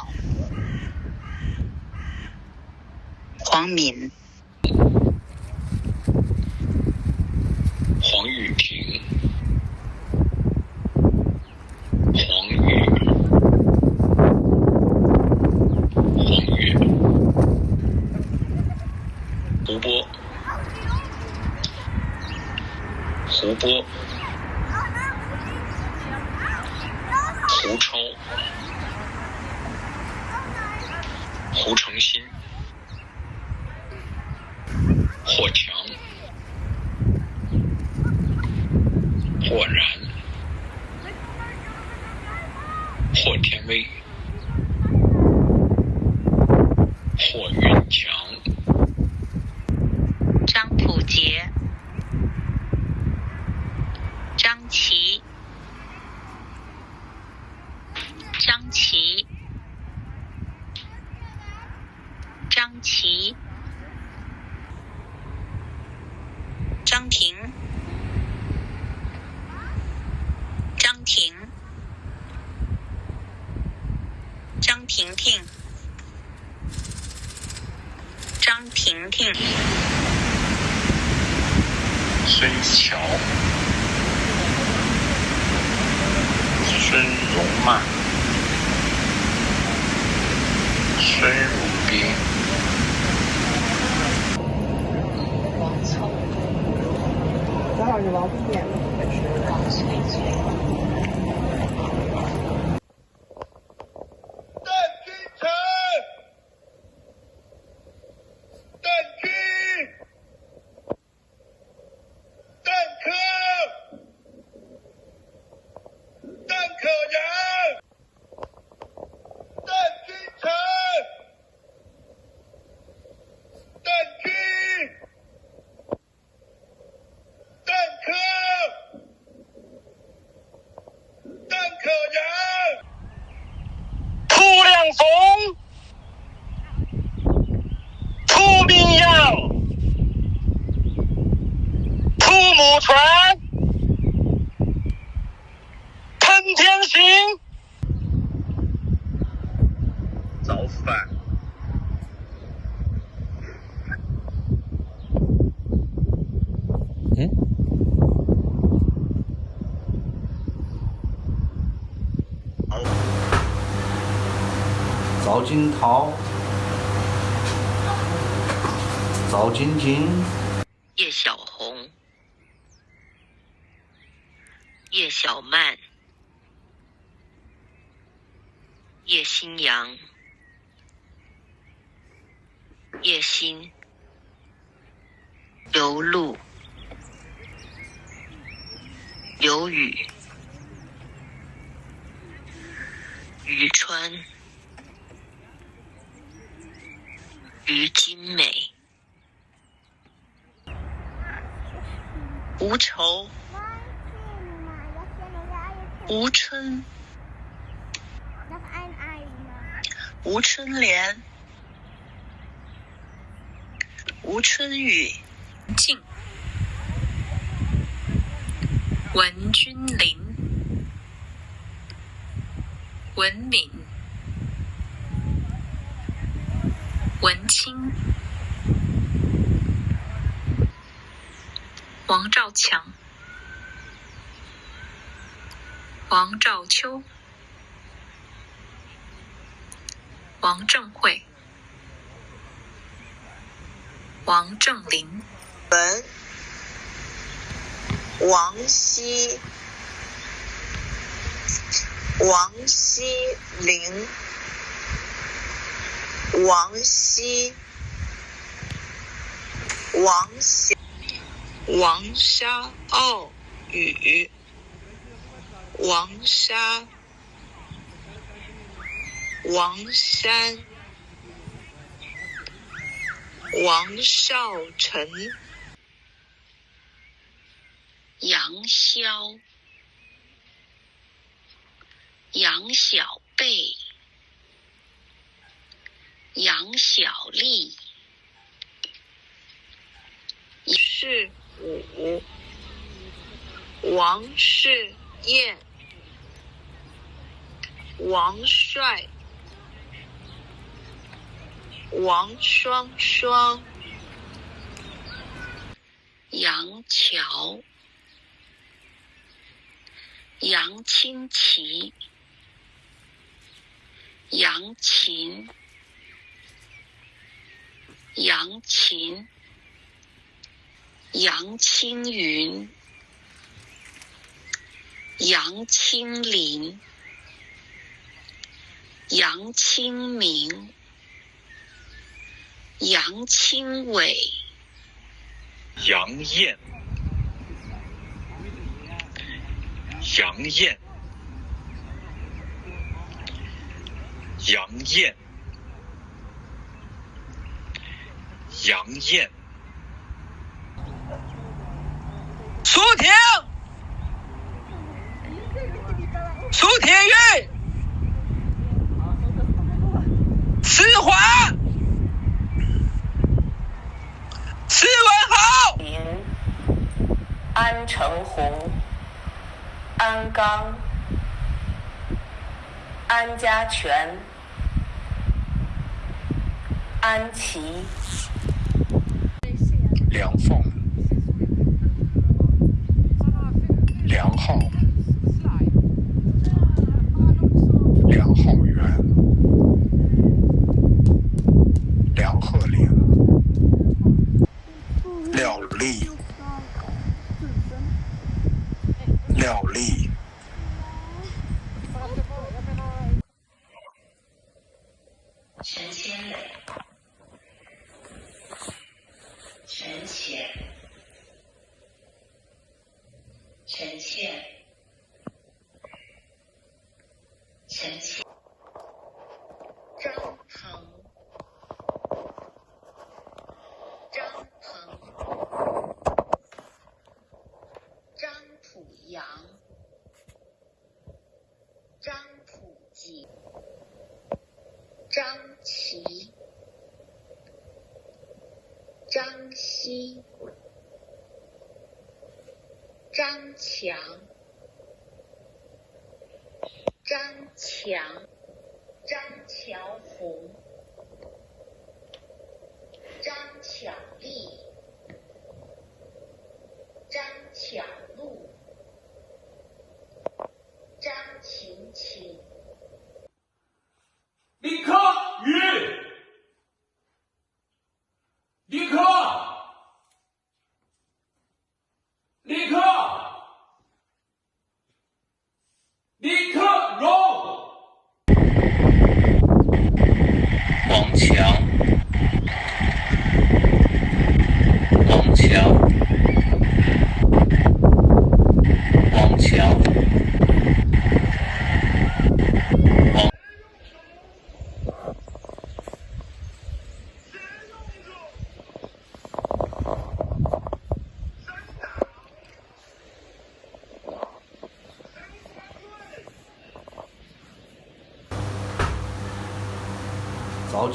Speaker 2: 黄敏、
Speaker 16: 黄玉婷、黄玉、黄月、胡波、胡波、胡超。胡诚新、霍强、霍然、霍天威、霍云强、
Speaker 22: 赵金涛，赵晶晶，
Speaker 2: 叶小红，叶小曼，叶新阳，叶欣，刘露，刘宇，于川。于金美，无愁，无春，吴春莲，吴春雨，静，文君林，文敏。文清，王兆强，王兆秋，王正慧，王正林，
Speaker 48: 文，王希，王希林。王希，王霞，
Speaker 11: 王沙傲宇，王沙，王山，王少成，
Speaker 2: 杨潇，杨小贝。杨小丽，
Speaker 11: 是武，王世燕，王帅，王双双，
Speaker 2: 杨乔，杨清奇，杨琴。杨琴、杨青云、杨青林、杨清明、杨清伟、
Speaker 16: 杨艳、杨艳、杨艳。杨艳，
Speaker 49: 苏婷，苏天宇，石华，石文豪、林，
Speaker 50: 安成红，安刚，安家全，安琪。
Speaker 32: 梁凤，梁浩，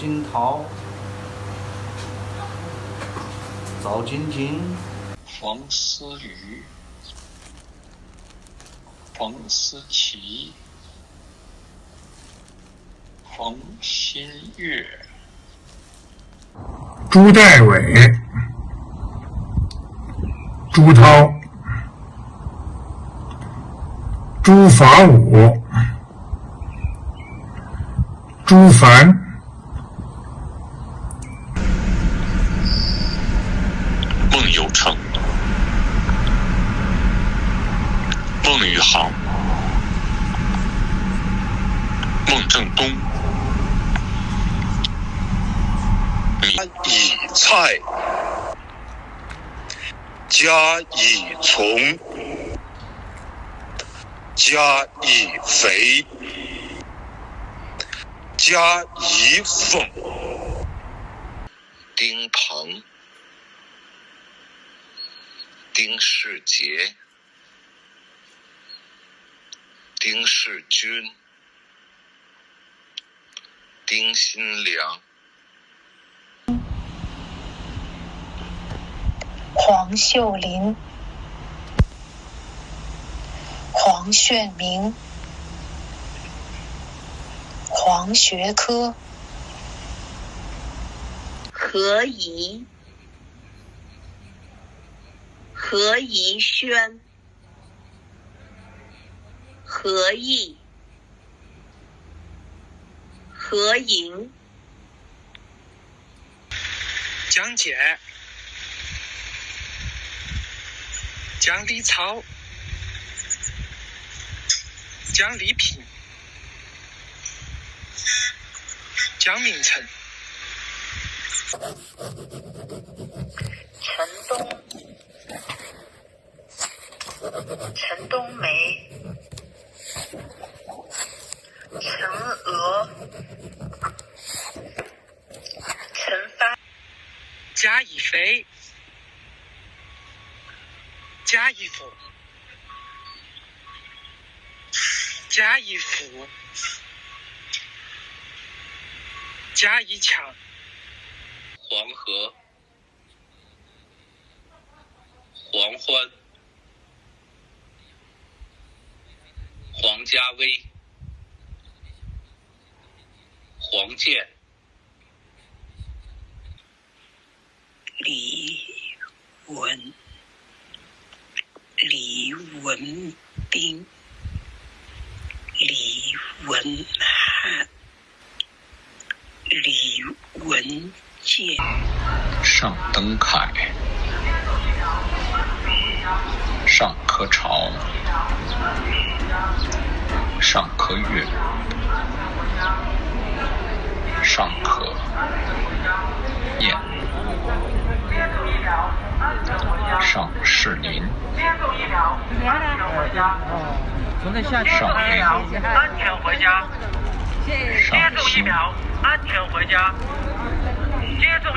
Speaker 22: 金涛，赵晶晶，
Speaker 1: 黄思雨，黄思琪，黄新月，
Speaker 32: 朱代伟，朱涛，朱法武，朱凡，
Speaker 1: 孟有成，宇航，孟正东，
Speaker 36: 以菜，加以虫，加以肥，加以凤，
Speaker 19: 丁鹏，丁世杰，丁世军，丁新良，
Speaker 2: 黄秀林、黄炫明、黄学科、
Speaker 11: 何怡、何怡轩、何毅、何莹、
Speaker 51: 江健、江立超、江丽萍、江明成、
Speaker 52: 陈东、陈冬梅、陈娥、陈发、
Speaker 51: 贾一飞、贾一峰、贾一富、贾一强、
Speaker 12: 黄河、黄欢、黄家威、黄健、
Speaker 39: 李文、李文斌、李文翰、李文健、
Speaker 16: 尚登凯，尚可潮，尚可悦，尚可燕，尚士林，上
Speaker 51: 安全回家。接种疫苗，安全回家。接种。